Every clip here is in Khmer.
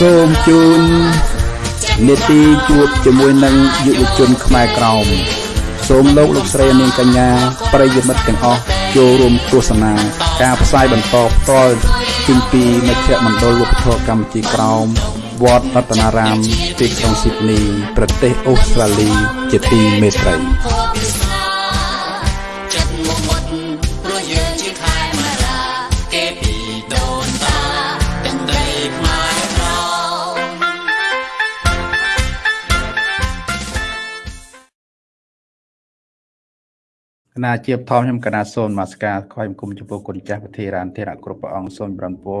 សូមជូននេតិជួបជាមួយនឹងយុវជនខ្មែរក្រោមសូមលោកលោកស្រីនាងកញ្ញាប្រិយមិត្តទាំងអស់ចូលរួមទស្សនា ការផ្សាយបន្តផ្ទាល់ជូនពីមជ្ឈមណ្ឌលវប្បធម៌កម្ពុជាក្រោមវត្តរតនារាមទីក្រុងស៊ីដនី ប្រទេសអូស្ត្រាលី ជាទីមេត្រី ណាជាបថមខ្ញុំកណាសូនមកស្ការខ້ອຍគុំចំពោះគុណចាស់វិធីរានធិរៈគ្រប់ព្រះអង្គសូមប្រំពោ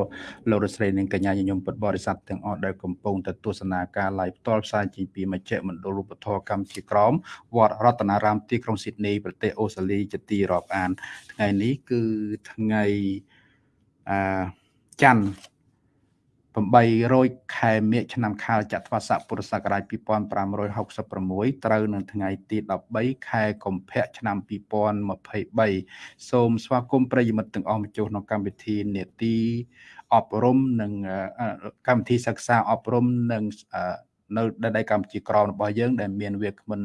លោករស្រីនិងកញ្ញាញញឹមពុទ្ធបរិស័ទទាំងអស់ដែលកំពុងទៅទស្សនាការ live ផ្ទាល់ផ្សាយចេញពីមជ្ឈមណ្ឌលរូបធម៌កម្ពុជាក្រមវត្តរតនារាមទីក្រុងស៊ីដនីប្រទេសអូស្ត្រាលីជាទីរាប់អាន ថ្ងៃនេះគឺថ្ងៃអឺច័ន្ទ 800ខែមិញឆ្នាំខាលចត្វាស័កពុរសករាជ2566ត្រូវនៅថ្ងៃទី13ខែកុម្ភៈឆ្នាំ2023សូមស្វាគមន៍ប្រិយមិត្តទាំងអស់មកចូលក្នុងកម្មវិធីនេតិអប់រំនិងកម្មវិធីសិក្សាអប់រំនិងនៅដីកម្ពុជាក្រមរបស់យើងដែលមានវាគ្មិន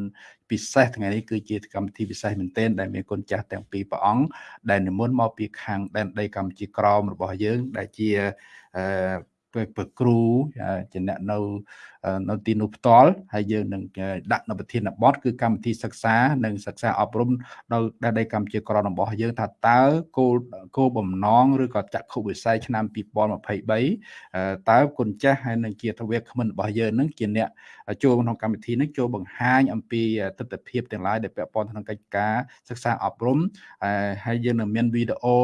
ពិសេសថ្ងៃនេះគឺជាកម្មវិធីពិសេសមែនទែនដែលមានគុណចាស់ទាំងពីរព្រះអង្គដែលនិមន្តមកពីខាងដែនដីកម្ពុជាក្រមរបស់យើងដែលជាអឺ ព្រះគ្រូជាអ្នកនៅ នៅទីនោះផ្ទាល់ហើយយើងនឹងដាក់នៅប្រធានបទគឺកម្មវិធីសិក្សានិងសិក្សាអប់រំនៅដែនដីកម្ពុជាក្ររបស់យើងថាតើគោលគោលបំណងឬក៏ចក្ខុវិស័យឆ្នាំ2023តើគុណចាស់ហើយនឹងជាទវាគ្មិនរបស់យើងនឹងជាអ្នកចូលក្នុងកម្មវិធីនេះចូលបង្ហាញអំពីទស្សនវិជ្ជាទាំងឡាយដែលពាក់ព័ន្ធក្នុងកិច្ចការសិក្សាអប់រំហើយយើងនឹងមានវីដេអូ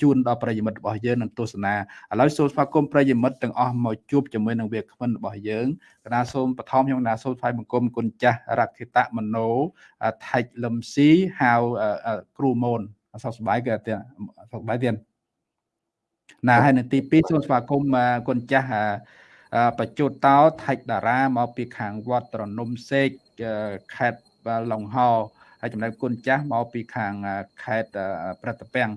ជូនដល់ប្រិយមិត្តរបស់យើងនឹងទស្សនាឥឡូវសូមស្វាគមន៍ប្រិយមិត្តទាំងអស់មកជួបជាមួយនឹងវាគ្មិនរបស់យើងកណាសូមបឋមខ្ញុំកណាសូមថ្វាយបង្គំគុណចាស់រក្ខិតមโนថៃលឹមស៊ីហៅគ្រូមូនអសស្បាយគឺអត់សប្បាយទៀតណាហើយនៅទី2សូមស្វាគមន៍គុណចាស់បច្ចុតតោថៃតារាមកពីខាងវត្តត្រនំសេកខេត្តឡុងហោហើយចំណែកគុណចាស់មកពីខាងខេត្តប្រតពាំង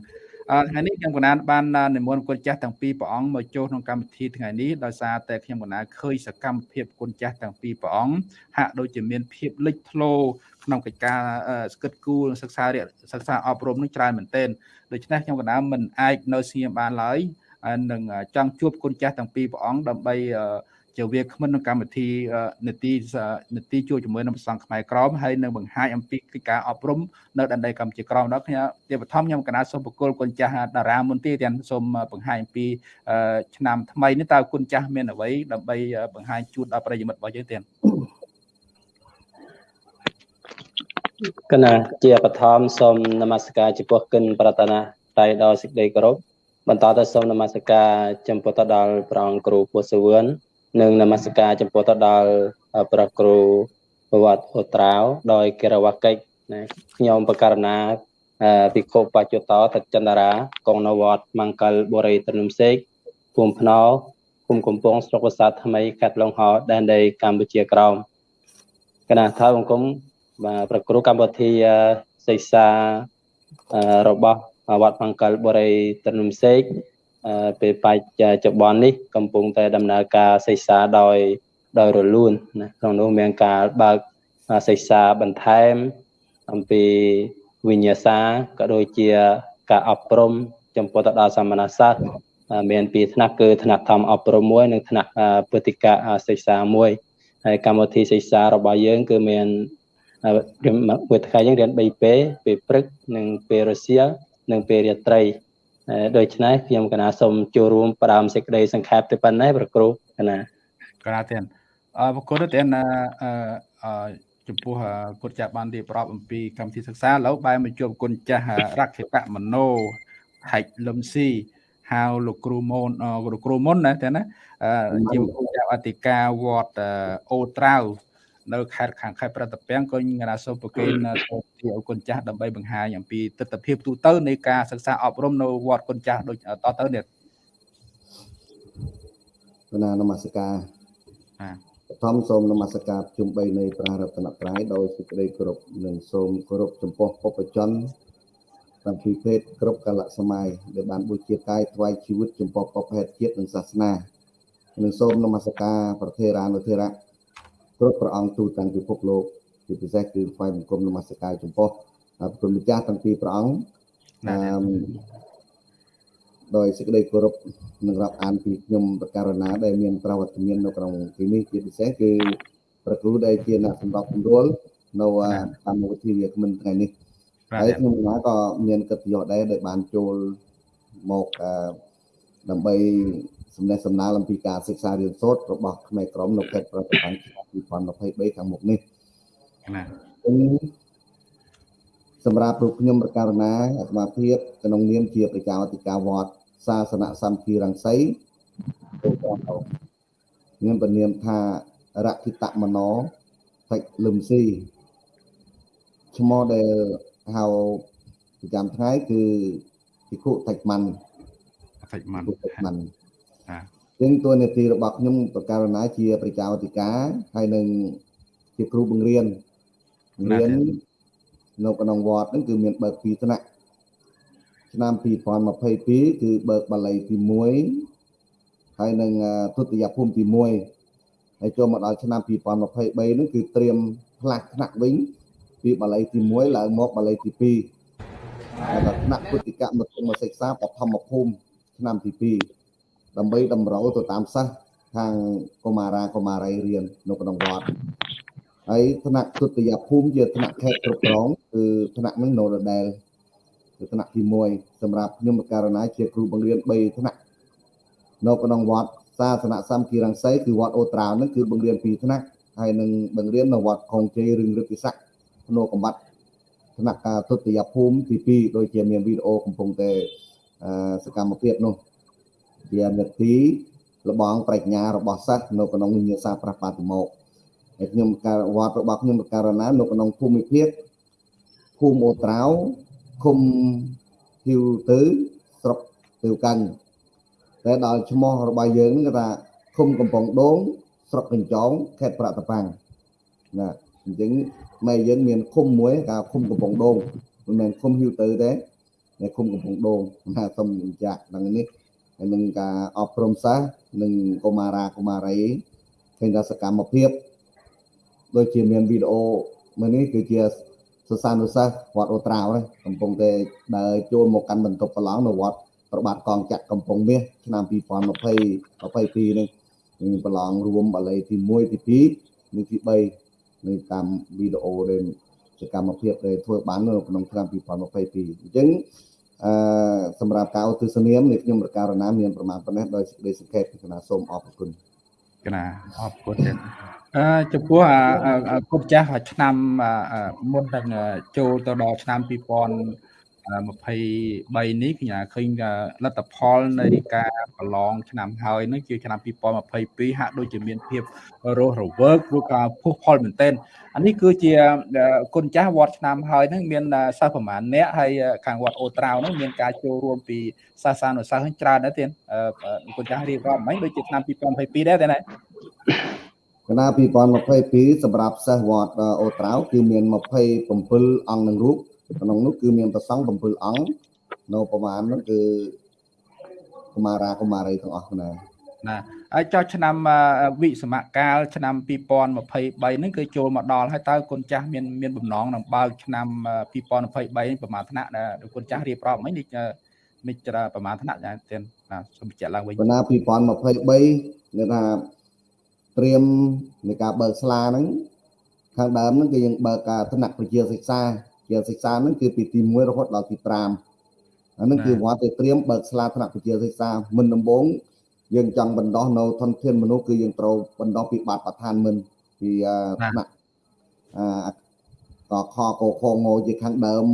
ថ្ងៃនេះខ្ញុំកណានបាននិមន្តគុណចាស់ទាំងពីរព្រះអង្គមកចូលក្នុងកម្មវិធីថ្ងៃនេះដោយសារតែខ្ញុំកណាឃើញសកម្មភាពគុណចាស់ទាំងពីរព្រះអង្គហាក់ដូចជាមានភាពលេចធ្លោក្នុងកិច្ចការស្គិតគូលសិក្សាសិក្សាអប់រំនឹងច្រើនមែនទែនដូច្នេះខ្ញុំកណាមិនអាចនៅស្ងៀមបានឡើយនឹងចង់ជួបគុណចាស់ទាំងពីរព្រះអង្គដើម្បី ជាវាគ្មិនក្នុងកម្មវិធីនីតិនីតិជួយជាមួយនឹងប្រសង់ខ្មែរក្រមហើយនឹងបង្ហាញអំពីកិច្ចការអប់រំនៅដែនដីកម្ពុជាក្រមដល់ខ្ញុំជាបឋមខ្ញុំកណាសូមបកគលគុណចាស់តារាមុនទីទាំងសូមបង្ហាញអំពីឆ្នាំថ្មីនេះតើគុណចាស់មានអ្វីដើម្បីបង្ហាញជូនដល់ប្រិយមិត្តរបស់យើងទៀតកណាជាបឋមសូមនមស្ការចំពោះកិនប្រតនាតែដល់សេចក្តីគោរពបន្តទៅសូមនមស្ការចំពោះទៅដល់ព្រះអង្គគ្រូពុទ្ធសវឿន និងនមស្ការចំពោះទៅដល់ព្រះគ្រូប្រវត្តិអូត្រាវដោយកិរវកិច្ចណាខ្ញុំបករណាភិក្ខុបច្ចុតោតចន្ទរា កងនវត្តមង្គលបុរីទំនុំសេកភូមិភ្នោភូមិកំពង់ស្រុកវសាថ្មីខេត្តឡុងហោដែនដីកម្ពុជាក្រោមគណៈថាបង្គំបាទប្រគ្រូកម្មវិធីសិក្សារបស់វត្តមង្គលបុរីទំនុំសេក ពេលបច្ចុប្បន្ននេះកំពុងតែដំណើរការសិក្សាដោយដោយរលូនណាក្នុងនោះមានការបើកសិក្សាបន្ថែមអំពីវិញ្ញាសាក៏ដូចជាការអប់រំចំពោះទៅដល់សមណសិស្សមានពីរថ្នាក់គឺថ្នាក់ធម្មអប់រំមួយ និងថ្នាក់ពុទ្ធិកសិក្សាមួយហើយកម្មវិធីសិក្សារបស់យើង គឺមានមួយថ្ងៃយើងរៀន3ពេលពេលព្រឹកនិងពេលរសៀលនិងពេលរាត្រី ដូច្នេះខ្ញុំកណាសូមចូលរួមផ្ដើមសេចក្តីសង្ខេបទៅប៉ុណ្ណេះប្រគ្រូកណាកណាទៀតអរគុណទៅទៀតអឺចំពោះគុណចាស់បានរៀបរាប់អំពីកម្មវិធីសិក្សាឥឡូវបែរមកជួបគុណចាស់រក្ខិតមโนហែកលឹមស៊ីហៅលោកគ្រូមូនលោកគ្រូមុនណាតែណាជាគ្រូចាស់អធិការវត្តអូត្រាវ នៅខេត្តខាងខេត្តប្រតពាំងក៏ខ្ញុំណាសូមប្រគេនទៅទីអគុណចាស់ដើម្បីបង្ហាញអំពីទស្សនវិជ្ជាទូទៅនៃការសិក្សាអប់រំនៅវត្តគុណចាស់ដូចតទៅនេះណានមស្ការបឋមសូមនមស្ការជុំ3នៃព្រះរតនត្រ័យដោយសេចក្តីគោរពនិងសូមគោរពចំពោះពុព្វជនតាមពីភេទគ្រប់កលៈសម័យដែលបានបុជាកាយថ្វាយជីវិតចំពោះពុទ្ធភេទជាតិនិងសាសនានិងសូមនមស្ការប្រធេរានុធេរៈ គ្រប់ព្រះអង្គទូទាំងពិភពលោកជាពិសេសគឺថ្វាយបង្គំនមស្ការចំពោះព្រះម្ចាស់ទាំងពីរព្រះអង្គអឺដោយសេចក្តីគោរពនឹងរាប់អានពីខ្ញុំប្រការណាដែលមានប្រវត្តិមាននៅក្នុងទីនេះជាពិសេសគឺប្រគ្រូដែលជាអ្នកសម្របសម្រួលនៅកម្មវិធីវាគ្មិនថ្ងៃនេះហើយខ្ញុំណាក៏មានកិត្តិយសដែរដែលបានចូលមកដើម្បី សំណេះសំណាលអំពីការសិក្សារៀនសូត្ររបស់ផ្នែកក្រមនៅខេត្តប្រតិបត្តិឆ្នាំ2023ខាងមុខនេះណាសម្រាប់រូបខ្ញុំប្រការណាអាត្មាភាពក្នុងនាមជាប្រជាអធិការវត្តសាសនសម្ភារង្សីទៅដល់ខ្ញុំពនាមថារគិតមនោតិលឹមស៊ីឈ្មោះដែលហៅប្រចាំថ្ងៃគឺភិក្ខុតិចម៉ាន់តិចម៉ាន់តិចម៉ាន់ ចឹងតួនាទីរបស់ខ្ញុំបករណាជាប្រជាអធិការហើយនឹងជាគ្រូបង្រៀនបង្រៀននៅក្នុងវត្តហ្នឹងគឺមានបើកពីរថ្នាក់ឆ្នាំ2022គឺបើកបាលីទី1ហើយនឹងទុតិយភូមិទី1ហើយចូលមកដល់ឆ្នាំ2023ហ្នឹងគឺត្រៀមផ្លាស់ថ្នាក់វិញពីបាលីទី1ឡើងមកបាលីទី2ហើយដល់ថ្នាក់ពុទ្ធិកមធ្យមសិក្សាបឋមភូមិឆ្នាំទី2 ដើម្បីតម្រូវទៅតាមសិស្សខាងកុមារាកុមារីរៀននៅក្នុងវត្តហើយថ្នាក់ទុតិយភូមិជាថ្នាក់ខេត្តគ្រប់គ្រងគឺថ្នាក់នឹងនៅដដែលគឺថ្នាក់ទី1សម្រាប់ខ្ញុំករណីជាគ្រូបង្រៀន3ថ្នាក់នៅក្នុងវត្តសាសនសម្ភារង្សីគឺវត្តអូត្រាវនឹងគឺបង្រៀន2ថ្នាក់ហើយនឹងបង្រៀននៅវត្តខុងជ័យរឿងរឹកពិស័កភ្នូកំបាត់ថ្នាក់ការទុតិយភូមិទី2ដូចជាមានវីដេអូកំពុងតែសកម្មភាពនោះ ជានទីលបងប្រាជ្ញារបស់សិស្សនៅក្នុងវិញ្ញាសាប្រះបាតិមកហើយខ្ញុំការវត្តរបស់ខ្ញុំករណានៅក្នុងភូមិភាគភូមិអូត្រាវឃុំហ៊ីវទៅស្រុកទៅកាញ់តែដល់ឈ្មោះរបស់យើងគឺថាឃុំកំពង់ដូងស្រុកកញ្ចងខេត្តប្រតប៉ាំងណាអញ្ចឹងម៉ែយើងមានឃុំមួយគេឃុំកំពង់ដូងមិនមែនឃុំហ៊ីវទៅទេតែឃុំកំពង់ដូងណាសូមបញ្ជាក់ដល់នេះហើយ នឹងការអប់រំសាសនិងកុមារាកុមារីឃើញថាសកម្មភាពដូចជាមានវីដេអូមួយនេះគឺជាសិស្សានុសិស្សវត្តអូត្រាវកំពុងតែដើរចូលមកកាន់បន្ទប់ប្រឡងនៅវត្តប្របាទកងចាក់កំពង់មាសឆ្នាំ2020 22នេះនឹងប្រឡងរួមបាលីទី1ទី2និងទី3នៅតាមវីដេអូដែលសកម្មភាពដែលធ្វើបាននៅក្នុងឆ្នាំ2022អញ្ចឹង អឺសម្រាប់ការឧទ្ទិសនាមនេះខ្ញុំប្រការណាមានប្រមាណប៉ុណ្ណេះដោយសេចក្តីសង្ខេបពីគណៈសូមអរគុណគណៈអរគុណទៀតអឺចំពោះអាគុណចាស់ឆ្នាំមុននឹងចូលទៅដល់ឆ្នាំ2000 23នេះខ្ញុំឃើញលទ្ធផលនៃការប្រឡងឆ្នាំហើយនឹងជាឆ្នាំ2022ហាក់ដូចជាមានភាពរស់រវើកឬក៏ពុះផលមែនទែនអានេះគឺជាគុណចាស់វត្តឆ្នាំហើយនឹងមានសិស្សប្រមាណអ្នកហើយខាងវត្តអូត្រាវនឹងមានការចូលរួមពីសាសានុសិស្សច្រើនដែរទៀតគុណចាស់រៀបរាប់មិញដូចជាឆ្នាំ2022ដែរទេណាគណៈ2022សម្រាប់សិស្សវត្តអូត្រាវគឺមាន27អង្គនឹងរូប ក្នុងនោះគឺមានប្រសង់7អង្គនៅប្រមាណនោះគឺកុមារាកុមារីទាំងអស់ណាណាហើយចុះឆ្នាំវិសមកាលឆ្នាំ2023ហ្នឹងគឺចូលមកដល់ហើយតើគុណចាស់មានមានបំណងនឹងបើកឆ្នាំ2023ប្រមាណថ្នាក់ដែលគុណចាស់រៀបរាប់មិញនេះនេះច្រាប្រមាណថ្នាក់ចាទៀតណាសូមបញ្ជាក់ឡើងវិញបណ្ណា2023គឺថាត្រៀមនៃការបើកស្លាហ្នឹងខាងដើមហ្នឹងគឺយើងបើកការថ្នាក់ប្រជាសិក្សា ជាសិក្សាហ្នឹងគឺពីទី1រហូតដល់ទី5អាហ្នឹងគឺវត្តទៅត្រៀមបើកស្លាថ្នាក់វិទ្យាសិក្សាមិនដំបូងយើងចង់បណ្ដោះនៅធនធានមនុស្សគឺយើងត្រូវបណ្ដោះពីបាតប្រធានមិនពីថ្នាក់អកខកខងជាខាងដើម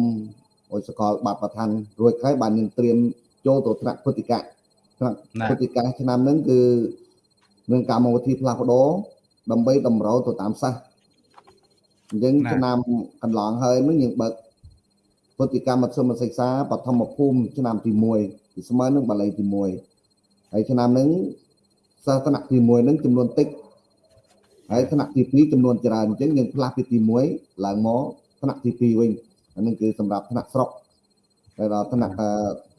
អុយសកលបាតប្រធានរួចហើយបានយើងត្រៀមចូលទៅថ្នាក់ពុទ្ធិកៈថ្នាក់ពុទ្ធិកៈឆ្នាំហ្នឹងគឺនឹងកម្មវិធីផ្លាស់ប្ដូរដើម្បីតម្រូវទៅតាមសាស អញ្ចឹងឆ្នាំកន្លងហើយនឹងយើងបើកពុទ្ធិកម្មមធ្យមសិក្សាបឋមភូមិឆ្នាំទី1គឺស្មើនឹងបាលីទី1ហើយឆ្នាំហ្នឹងសាសថ្នាក់ទី1ហ្នឹងចំនួនតិចហើយថ្នាក់ទី2ចំនួនច្រើនអញ្ចឹងយើងផ្លាស់ពីទី1ឡើងមកថ្នាក់ទី2វិញអានឹងគឺសម្រាប់ថ្នាក់ស្រុកហើយដល់ថ្នាក់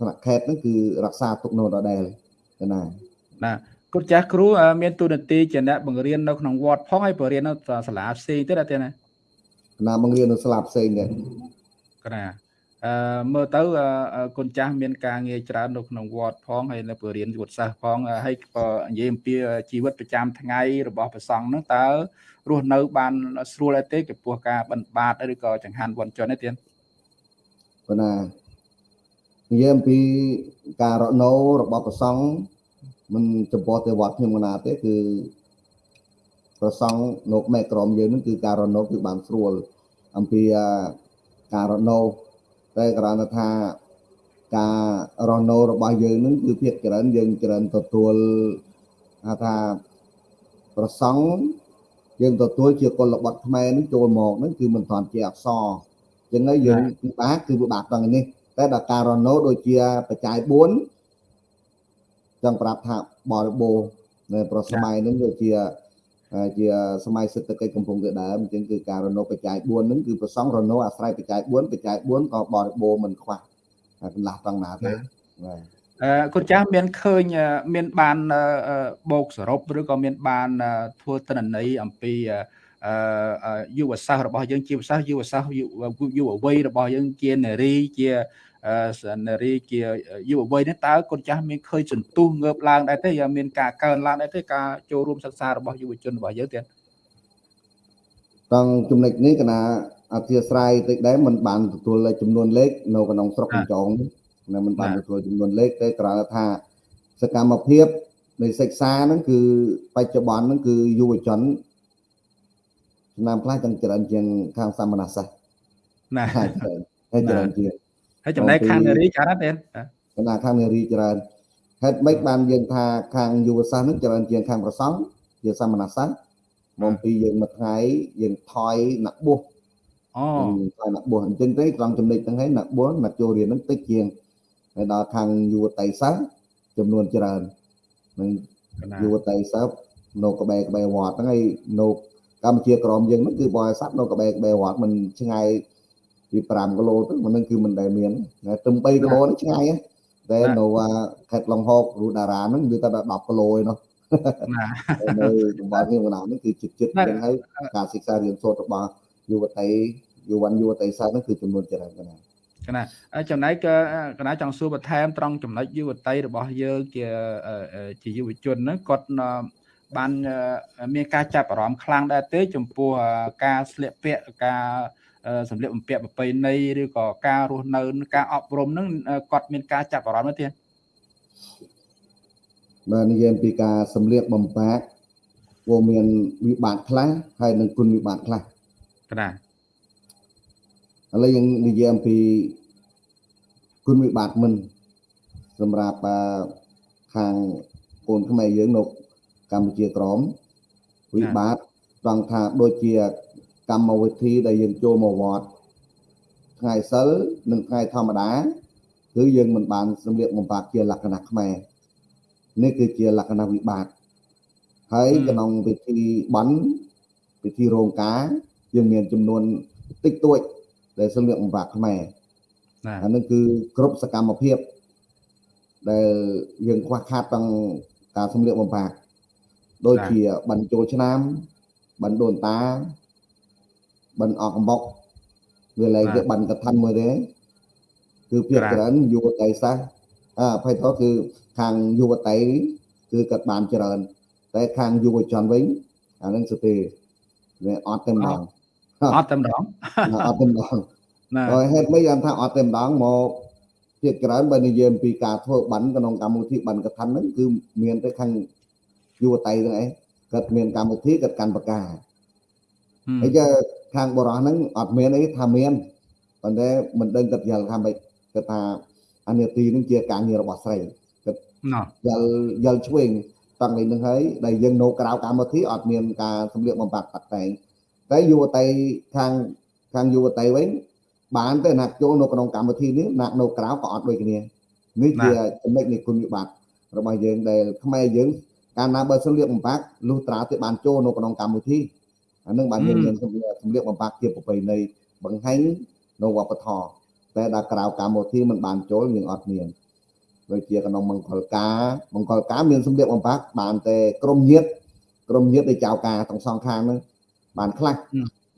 ថ្នាក់ខេត្តហ្នឹងគឺរក្សាទុកនៅដដែលណាណាគុណចាស់គ្រូមានទូនាទីជាអ្នកបង្រៀននៅក្នុងវត្តផងហើយបង្រៀននៅសាលាផ្សេងទៀតអត់ទេណា ណាបង្រៀននៅសាលាផ្សេងទៀតកណាអឺមើលទៅគុណចាស់មានការងារច្រើននៅក្នុងវត្តផងហើយនៅបង្រៀនយុទ្ធសាស្ត្រផងហើយក៏និយាយអំពីជីវិតប្រចាំថ្ងៃរបស់ព្រះសង្ឃហ្នឹងតើរស់នៅ បានស្រួលអីទេចំពោះការបិណ្ឌបាតឬក៏ចង្ហាន់វត្តជន់ទេទៀតប៉ុន្តែនិយាយអំពីការរកនៅរបស់ព្រះសង្ឃមិនចំពោះតែវត្តខ្ញុំណាទេគឺប្រសង់នៅមេក្រមយើងនឹងគឺការរនៅគឺបានស្រួល អំពីការរនៅតែគ្រាន់តែថាការរនៅរបស់យើងនឹងគឺភាគច្រើនយើងច្រើនទទួលថាប្រសង់យើងទទួលជាកុលបត្តិខ្មែរនឹងចូលមកនឹងគឺមិនទាន់ជាអក្សរចឹងហើយយើងពិបាកគឺពិបាកត្រង់នេះតែដល់ការរនៅដូចជាបច្ច័យ4ចង់ប្រាប់ថាបរិបូរនៅប្រសម័យហ្នឹងវាជា ជាសម័យសេដ្ឋកិច្ចកំពុងតែដើមអញ្ចឹងគឺការរនោបច្ច័យ4ហ្នឹងគឺប្រសងរនោអាស្រ័យបច្ច័យ4បច្ច័យ4ក៏បរិបូរមិនខ្វះកន្លះត្រង់ណាទេបាទអឺគុណចាស់មានឃើញមានបានបោកសរុបឬក៏មានបានធ្វើទិន្នន័យអំពីអឺយុវសាស្ត្ររបស់យើងជាភាសាយុវសាស្ត្រយុវវ័យរបស់យើងជានារីជា នារីជាយុវវ័យនេះតើកូនចាស់មានឃើញសន្ទុះងើបឡើងដែរទេیاមានការកើនឡើងដែរទេការចូលរួមសិក្សារបស់យុវជនរបស់យើងទៀតតង់ចំណុចនេះកណាអធិស្ឋានតិចដែរมันបានទទួលចំនួនលេខនៅក្នុងស្រុកកញ្ចងណាมันបានទទួលចំនួនលេខតែគ្រាន់តែថាសកម្មភាពនៃសិក្សាហ្នឹងគឺបច្ចុប្បន្នហ្នឹងគឺយុវជនចំណាំខ្លះទាំងច្រើនជាងខាងសមណសាស្ត្រណាហើយច្រើនជាង ហើយចំណែកខាងនារីច្រើនទេបណ្ដាខាងនារីច្រើនហេតុម៉េចបានយើងថាខាងយុវសាស្ត្រនឹងច្រើនជាងខាងប្រសង់ជាសមណសាស្ត្រមកពីយើងមួយថ្ងៃយើងថយណាក់បួសអូថយណាក់បួសអញ្ចឹងទេត្រង់ចំណុចហ្នឹងហើយណាក់បួសណាក់ចូលរៀនហ្នឹងតិចជាងហើយដល់ខាងយុវតីសាស្ត្រចំនួនច្រើននឹងយុវតីសាស្ត្រនៅក្បែរក្បែរវត្តហ្នឹងហើយនៅកម្ពុជាក្រមយើងហ្នឹងគឺបរិស័ទនៅក្បែរក្បែរវត្តមិនឆ្ងាយ ពី5គីឡូទៅមិននឹងគឺមិនដែលមានតែ3គីឡូនេះឆ្ងាយតែនៅខេត្តឡុងហករូតារ៉ាហ្នឹងវាតែ10គីឡូឯណោះណានៅតំបន់នេះបណ្ដានេះគឺចិត្តចិត្តចឹងហើយការសិក្សារៀនសូត្ររបស់យុវតីយុវ័នយុវតីសាស្ត្រហ្នឹងគឺចំនួនច្រើនណាស់កណាចំណែកកណាចង់សួរបន្ថែមត្រង់ចំណុចយុវតីរបស់យើងជាជាយុវជនហ្នឹងគាត់បានមានការចាប់អារម្មណ៍ខ្លាំងដែរទេ ចំពោះការស្លៀកពាក់ការ សម្លៀកបំពាក់ប្រពៃណីឬក៏ការរស់នៅការអប់រំហ្នឹងគាត់មានការចាប់អារម្មណ៍ទេបាទនិយាយពីការសម្លៀកបំពាក់វាមានវិបត្តិខ្លះហើយនឹងគុណវិបត្តិខ្លះណាឥឡូវយើងនិយាយអំពីគុណវិបត្តិមិនសម្រាប់ខាងកូនខ្មែរយើងនៅកម្ពុជាក្រមវិបត្តិត្រង់ថាដូចជា កម្មវិធីដែលយើងចូលមកវត្តថ្ងៃសិលនិងថ្ងៃធម្មតាគឺយើងមិនបានសម្លៀកបំពាក់ជាលក្ខណៈខ្មែរនេះគឺជាលក្ខណៈវិបាកហើយក្នុងពិធីបន់ពិធីរោងការយើងមានចំនួនតិចតួច ដែលសម្លៀកបំពាក់ខ្មែរអានឹងគឺគ្រប់សកម្មភាពដែលយើងខ្វះខាតទាំងការសម្លៀកបំពាក់ដូចជាបញ្ចូលឆ្នាំបណ្ដូនតា បិណ្ឌអកកំបុកវាលែងវាបិណ្ឌកឋិនមួយទេគឺភាគច្រើនយុវតីសាសអភ័យទៅគឺខាងយុវតីគឺគាត់បានច្រើន តែខាងយុវជនវិញអានឹងស្ទេវាអត់តែម្ដងអត់តែម្ដងអត់តែម្ដងហើយហេតុម៉េចយ៉ាងថាអត់តែម្ដងមកភាគច្រើនបើនិយាយអំពីការធ្វើប័ណ្ណក្នុងកម្មវិធីប័ណ្ណកថាហ្នឹងគឺមានតែខាងយុវតីហ្នឹងឯងគាត់មានកម្មវិធីគាត់កាន់បកាហើយ ខាងបរោះហ្នឹងអត់មានអីថាមានប៉ុន្តែមិនដឹងគាត់យល់ថាម៉េចគាត់ថាអានាទីហ្នឹងជាការងាររបស់ស្រីគាត់យល់យល់ឆ្វេងតាំងពីនឹងហើយដែលយើងនៅក្រៅកម្មវិធីអត់មានការសម្លៀកបំពាក់តាក់តែងតែយុវតីខាងខាងយុវតីវិញបានទៅណាចូលនៅក្នុងកម្មវិធីនេះណានៅក្រៅក៏អត់ដូចគ្នានេះជាចំណុចនៃគុណវិបត្តិរបស់យើងដែលខ្មែរយើងកាលណាបើសម្លៀកបំពាក់លុះត្រាតែបានចូលនៅក្នុងកម្មវិធី អានឹងបានយើងមានសម្លៀកសម្លៀកបំពាក់ជាប្រពៃណីបង្ហាញនៅវប្បធម៌តែដល់ក្រៅកម្មវិធីมันបានចូលយើងអត់មានដូចជាកណ្ដុងមង្គលការមង្គលការមានសម្ភារបំផាក់បានតែក្រុមញាតក្រុមញាតដែលចៅការទាំងសងខាងហ្នឹងបានខ្លះ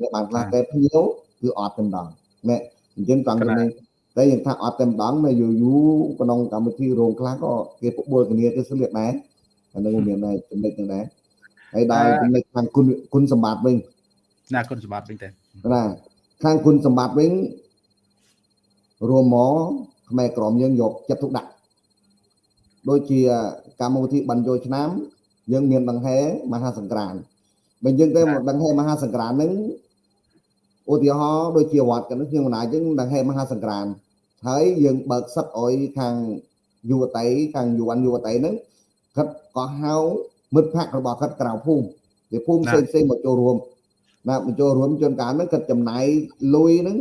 វាបានខ្លះតែភ្ញៀវគឺអត់តែម្ដងណែអញ្ចឹងត្រង់នេះតែយើងថាអត់តែម្ដងនៅយូរយូរក្នុងកម្មវិធីរោងខ្លះក៏គេបបួលគ្នាទៅស្លៀកដែរអានឹងមានដែរចំណុចហ្នឹងដែរ ហើយដល់ចំណុចខាងគុណគុណសម្បត្តិវិញណាគុណសម្បត្តិវិញទេណាខាងគុណសម្បត្តិវិញរួមមកខ្មែរក្រមយើងយកចិត្តទុកដាក់ដូចជាកម្មវិធីបញ្ចូលឆ្នាំយើងមានដង្ហែមហាសង្ក្រានបើយើងទៅដង្ហែមហាសង្ក្រានហ្នឹងឧទាហរណ៍ដូចជាវត្តកណ្ដឹងខ្ញុំណាយើងដង្ហែមហាសង្ក្រានហើយយើងបើកសិទ្ធឲ្យខាងយុវតីខាងយុវ័នយុវតីហ្នឹងគាត់ក៏ហៅ មិត្តភ័ក្តិរបស់គាត់ក្រៅភូមិពីភូមិផ្សេងផ្សេងមកចូលរួមណាមកចូលរួមជួនកាលហ្នឹងគាត់ចំណាយលុយហ្នឹង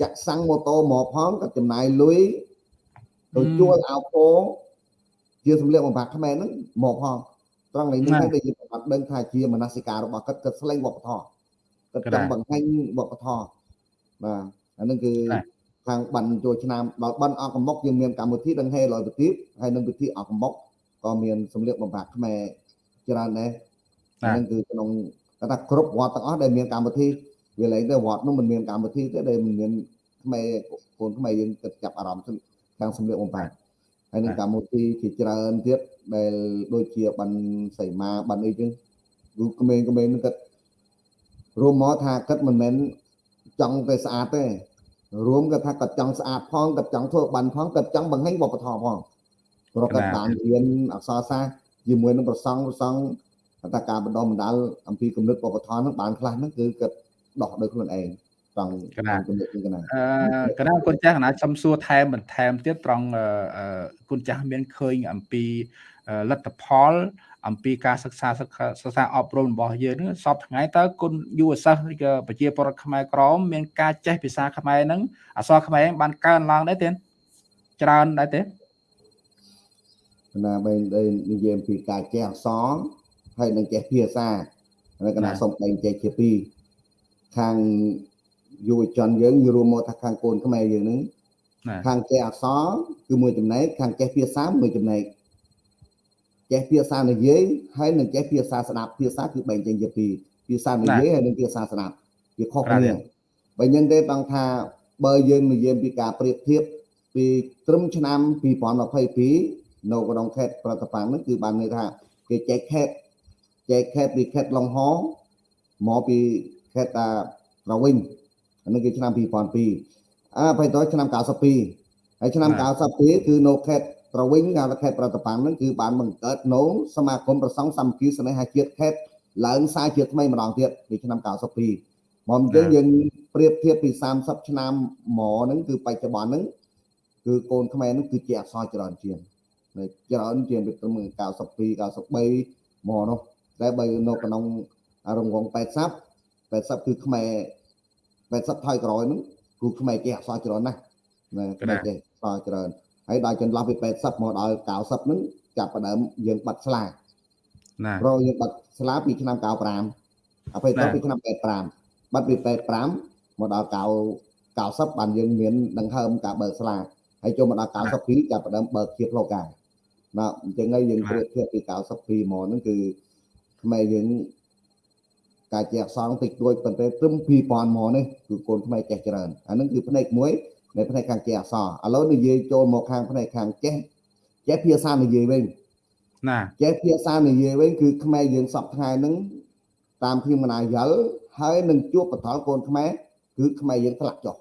ចាក់សាំងម៉ូតូមកផងគាត់ចំណាយលុយទៅជួលអោពោជាសម្លៀកបំពាក់ខ្មែរហ្នឹងមកផងត្រង់នេះនេះដែលយើងអត់ដឹងថាជាមនសិការរបស់គាត់គាត់ស្លែងវប្បធម៌គាត់ចង់បង្ហាញវប្បធម៌បាទអានឹងគឺខាងបានចូលឆ្នាំដល់បានអកមុកយើងមានកម្មវិធីដង្ហែលយប្រទីបហើយនឹងពិធីអកមុកក៏មានសម្លៀកបំពាក់ខ្មែរ ច្រើនដែរអានឹងគឺក្នុងគាត់ថាគ្រប់វត្តទាំងអស់ដែលមានកម្មវិធីវាលែងទៅវត្តនោះមិនមានកម្មវិធីទេដែលមិនមានខ្មែរកូនខ្មែរយើងគិតចាប់អារម្មណ៍ខាងសម្លៀកបំពាក់ហើយនឹងកម្មវិធីជាច្រើនទៀតដែលដូចជាបានសីមាបានអីចឹងគឺក្មេងៗនឹងគិតរួមមកថាគិតមិនមែនចង់តែស្អាតទេរួមគាត់ថាគាត់ចង់ស្អាតផងគាត់ចង់ធ្វើបានផងគាត់ចង់បង្ហាញវប្បធម៌ផងព្រោះគាត់បានរៀនអក្សរសាស្ត្រ ជាមួយនឹងប្រសង់ប្រសង់ថាការបណ្ដុះបណ្ដាលអំពីគំនិតវប្បធម៌ហ្នឹងបានខ្លះហ្នឹងគឺគាត់ដោះដោយខ្លួនឯងត្រង់កណាគំនិតកណាអឺកណាគុណចាស់កណាសំសួរថែមបន្ថែមទៀតត្រង់គុណចាស់មានឃើញអំពីលទ្ធផលអំពីការសិក្សាសិក្សាអប់រំរបស់យើងនឹងសពថ្ងៃតើគុណយុវសិស្សឬក៏ប្រជាពលរដ្ឋខ្មែរក្រមមានការចេះភាសាខ្មែរហ្នឹងអក្សរខ្មែរបានកើនឡើងដែរទេច្រើនដែរទេ ណាបែរនិយាយអំពីការចេះអក្សរហើយនឹងចេះភាសាហើយកណាសុំបែងចែកជាពីរខាងយុវជនយើងរួមមកថាខាងកូនខ្មែរយើងហ្នឹងខាងចេះអក្សរគឺមួយចំណែកខាងចេះភាសាមួយចំណែកចេះភាសានិយាយហើយនឹងចេះភាសាស្ដាប់ភាសាគឺបែងចែកជាពីរភាសានិយាយហើយនិងភាសាស្ដាប់វាខុសគ្នាបើអញ្ចឹងទេបងថាបើយើងនិយាយពីការប្រៀបធៀបពីត្រឹមឆ្នាំ2022 នៅក្នុងខេត្តប្រតប៉ាំងនោះគឺបានន័យថាគេចែកខេត្តចែកខេត្តពីខេត្តឡុងហមកពីខេត្តតាប្រវិញអានេះគឺឆ្នាំ2002អាបៃតឆ្នាំ92ហើយឆ្នាំ92គឺនៅខេត្តប្រវិញកាលខេត្តប្រតប៉ាំងហ្នឹងគឺបានបង្កើតនៅសមាគមប្រសង់សាមគ្គីស្នេហាជាតិខេត្តឡើងសារជាតិថ្មីម្ដងទៀតពីឆ្នាំ92មកអញ្ចឹងយើងប្រៀបធៀបពី30ឆ្នាំមកហ្នឹងគឺបច្ចុប្បន្នហ្នឹងគឺកូនខ្មែរហ្នឹងគឺជាអក្សរច្រើនជាង ច្រើនជាងពីត្រឹម92 93មកនោះតែបើនៅក្នុងរង្វង់80 80គឺខ្មែរ80ថយក្រោយហ្នឹងគឺខ្មែរចេះអក្សរច្រើនណាស់ណាខ្មែរចេះអក្សរច្រើនហើយដល់ចន្លោះពី80មកដល់90ហ្នឹងចាប់ផ្ដើមយើងបាត់ស្លាណាព្រោះយើងបាត់ស្លាពីឆ្នាំ95អពេលទៅពីឆ្នាំ85បាត់ពី85មកដល់90 90បានយើងមានដង្ហើមការបើកស្លាហើយចូលមកដល់92ចាប់ផ្ដើមបើកជាផ្លូវការ ណាអញ្ចឹងហើយយើងប្រៀបធៀបពី92មកហ្នឹងគឺខ្មែរយើងការជាអក្សរតិចតួចប៉ុន្តែត្រឹម2000មកនេះគឺកូនខ្មែរចេះច្រើនអានឹងគឺផ្នែកមួយនៅផ្នែកខាងចេះអក្សរឥឡូវនិយាយចូលមកខាងផ្នែកខាងចេះចេះភាសានិយាយវិញណាចេះភាសានិយាយវិញគឺខ្មែរយើងសពថ្ងៃហ្នឹងតាមខ្ញុំមណាយល់ហើយនឹងជួបបតលកូនខ្មែរគឺខ្មែរយើងថ្លាក់ចុះ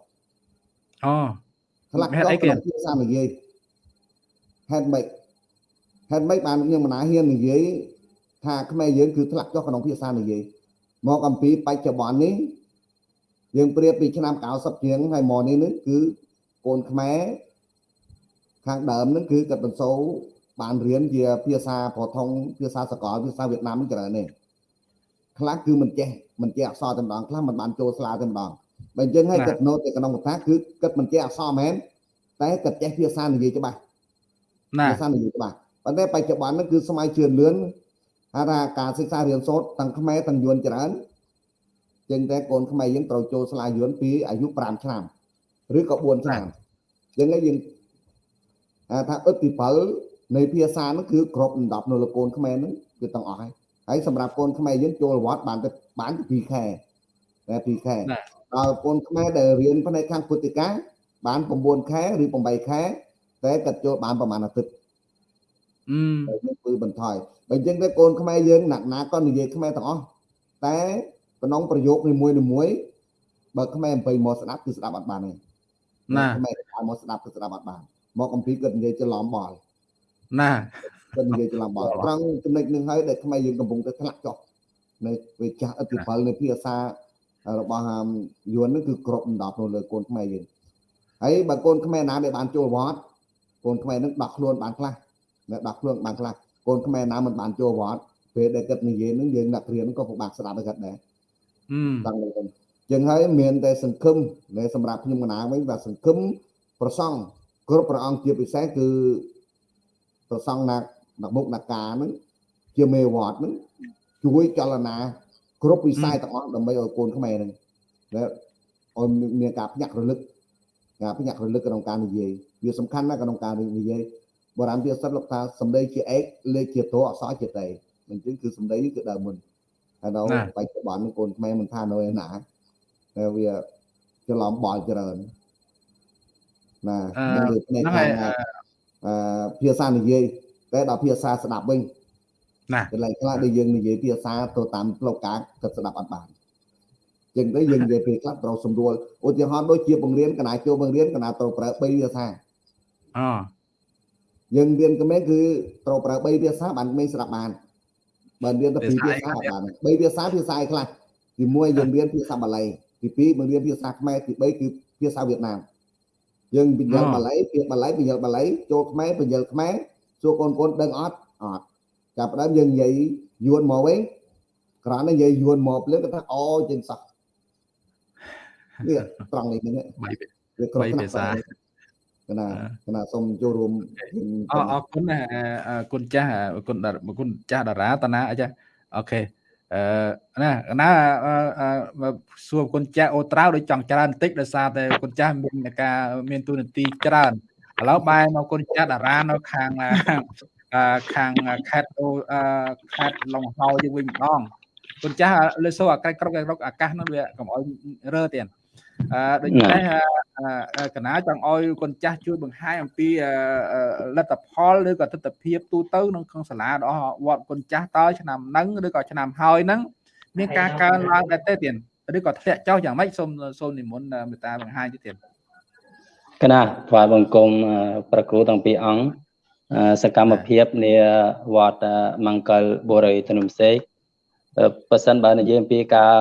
អូថ្លាក់ចុះក្នុងភាសានិយាយហេតុម៉េច ហេតុម៉េចបានខ្ញុំមណាហ៊ាននិយាយថាខ្មែរយើងគឺថ្លាក់ចុះក្នុងភាសានិយាយមកអំពីបច្ចុប្បន្ននេះយើងប្រៀបពីឆ្នាំ90ជាងហើយមកនេះនឹងគឺកូនខ្មែរខាងដើមនឹងគឺគាត់បន្សូរបានរៀនជាភាសាប្រថុងភាសាសកលភាសាវៀតណាមច្រើននេះខ្លះគឺមិនចេះមិនចេះអក្សរតែម្ដងខ្លះមិនបានចូលស្លាតែម្ដងបើអញ្ចឹងហើយគាត់ណូតទៅក្នុងកថាគឺគាត់មិនចេះអក្សរមែនតែគាត់ចេះភាសានិយាយច្បាស់ណាភាសានិយាយច្បាស់ ប៉ុន្តែបច្ចុប្បន្ននេះគឺសម័យជឿនលឿនហៅថាការសិក្សារៀនសូត្រទាំងខ្មែរទាំងយួនច្រើនចឹងតែកូនខ្មែរយើងត្រូវចូលសាលាយួនពីអាយុ5ឆ្នាំឬក៏4ឆ្នាំចឹងហើយយើងថាអឹតិពលនៃភាសានោះគឺគ្រប់10នៅលកូនខ្មែរហ្នឹងគឺទាំងអស់ហើយហើយសម្រាប់កូនខ្មែរយើងចូលវត្តបានទៅបានទៅ2ខែតែ2ខែដល់កូនខ្មែរដែលរៀនផ្នែកខាងពុទ្ធិកាបាន9ខែឬ8ខែតែគាត់ចូលបានប្រហែលអាទិត្យ អឺយើងគឺបន្ថយបើអញ្ចឹងទៅកូនខ្មែរយើងណាក់ណាក៏និយាយខ្មែរទាំងអស់តែក្នុងប្រយោគនីមួយៗបើខ្មែរអំពីមកស្ដាប់គឺស្ដាប់អត់បានទេណាខ្មែរមកស្ដាប់គឺស្ដាប់អត់បានមកអំពីគាត់និយាយច្រឡំបល់ណាគាត់និយាយច្រឡំបល់ត្រង់ចំណុចនឹងហើយដែលខ្មែរយើងកំពុងតែធ្លាក់ចុះនៅវាចាស់ឥទ្ធិពលនៃភាសារបស់យួននឹងគឺគ្រប់ដណ្ដប់នៅលើកូនខ្មែរយើងហើយបើកូនខ្មែរណាដែលបានចូលវត្តកូនខ្មែរនឹងដោះខ្លួនបានខ្លះ នៅដោះខ្លួនបានខ្លះកូនខ្មែរណាមិនបានចូលវត្តពេលដែលគាត់និយាយនឹងយើងអ្នករៀនក៏ពិបាកស្ដាប់គាត់ដែរអឺដល់ទៅចឹងហើយមានតែសង្ឃឹមនៅសម្រាប់ខ្ញុំកណាវិញបាទសង្ឃឹមប្រសង់គ្រប់ព្រះអង្គជាពិសេសគឺប្រសង់ណាអ្នកមុខអ្នកការហ្នឹងជាមេវត្តហ្នឹងជួយចលនាគ្រប់វិស័យទាំងអស់ដើម្បីឲ្យកូនខ្មែរហ្នឹងដែលឲ្យមានការភ្ញាក់រលឹកការភ្ញាក់រលឹកក្នុងការនិយាយវាសំខាន់ណាស់ក្នុងការនិយាយ បុរាណវាសិតលោកថាសម្ដីជាឯកលេខជាតអក្សរជាតេអញ្ចឹងគឺសម្ដីគឺដើមមុនហើយដល់បច្ចុប្បន្នកូនខ្មែរមិនថានៅឯណាតែវាច្រឡំបល់ច្រើនណានឹងលើផ្នែកខាងអឺភាសានិយាយតែដល់ភាសាស្ដាប់វិញណាកន្លែងខ្លះដែលយើងនិយាយភាសាទៅតាមផ្លូវការគិតស្ដាប់អត់បានចឹងទៅយើងនិយាយពេលខ្លះត្រូវសម្រួលឧទាហរណ៍ដូចជាបង្រៀនកណាចូលបង្រៀនកណាត្រូវប្រើ3ភាសាអ យើងរៀនកម្ពុជាគឺត្រូវប្រើ3ភាសាបានមិនស្ដាប់បានបើរៀនតែ2ភាសាអត់បាន3ភាសាភាសាឯខ្លះទី1យើងរៀនភាសាបាលីទី2បង្រៀនភាសាខ្មែរទី3គឺភាសាវៀតណាមយើងបញ្យល់បាលីពាក្យបាលីបញ្យល់បាលីចូលខ្មែរបញ្យល់ខ្មែរសួរកូនកូនដឹងអត់អត់ចាប់ផ្ដើមយើងនិយាយយួនមកវិញគ្រាន់តែនិយាយយួនមកភ្លាមគាត់ថាអូជាងសោះនេះត្រង់នេះនេះវាគ្រប់ភាសា កណាកណាសូមចូលរួមអរគុណណាគុណចាស់គុណគុណចាស់តារាតាណាអញ្ចឹងអូខេអឺណាណាសួរគុណចាស់អូត្រាវដូចចង់ច្រើនបន្តិចដោយសារតែគុណចាស់មានការមានទូនាទីច្រើនឥឡូវបែរមកគុណចាស់តារានៅខាងខាងខេត្តខេត្តឡុងហោយើងវិញម្ដងគុណចាស់លើសូអាកាសគ្រប់គ្រប់អាកាសនោះវាកុំអោយរើទៀតអឺ ដូច្នេះកណាចង់ឲ្យកូនចាស់ជួយបង្ហាញអំពីលទ្ធផលឬក៏ទស្សនវិជ្ជាទូទៅក្នុងក្នុងសាលារបស់វត្តកូនចាស់តើឆ្នាំហ្នឹងឬក៏ឆ្នាំហើយហ្នឹងមានការកើនឡើងដែរទេទៀតឬក៏ធ្លាក់ចុះយ៉ាងម៉េចសូមសូមនិមន្តមេត្តាបង្ហាញទៀតកណាថ្វាយបង្គំប្រគ្រូទាំងពីរអង្គសកម្មភាពនាវត្តមង្គលបុរីទនំសេក បើសិនបើនិយាយអំពីការ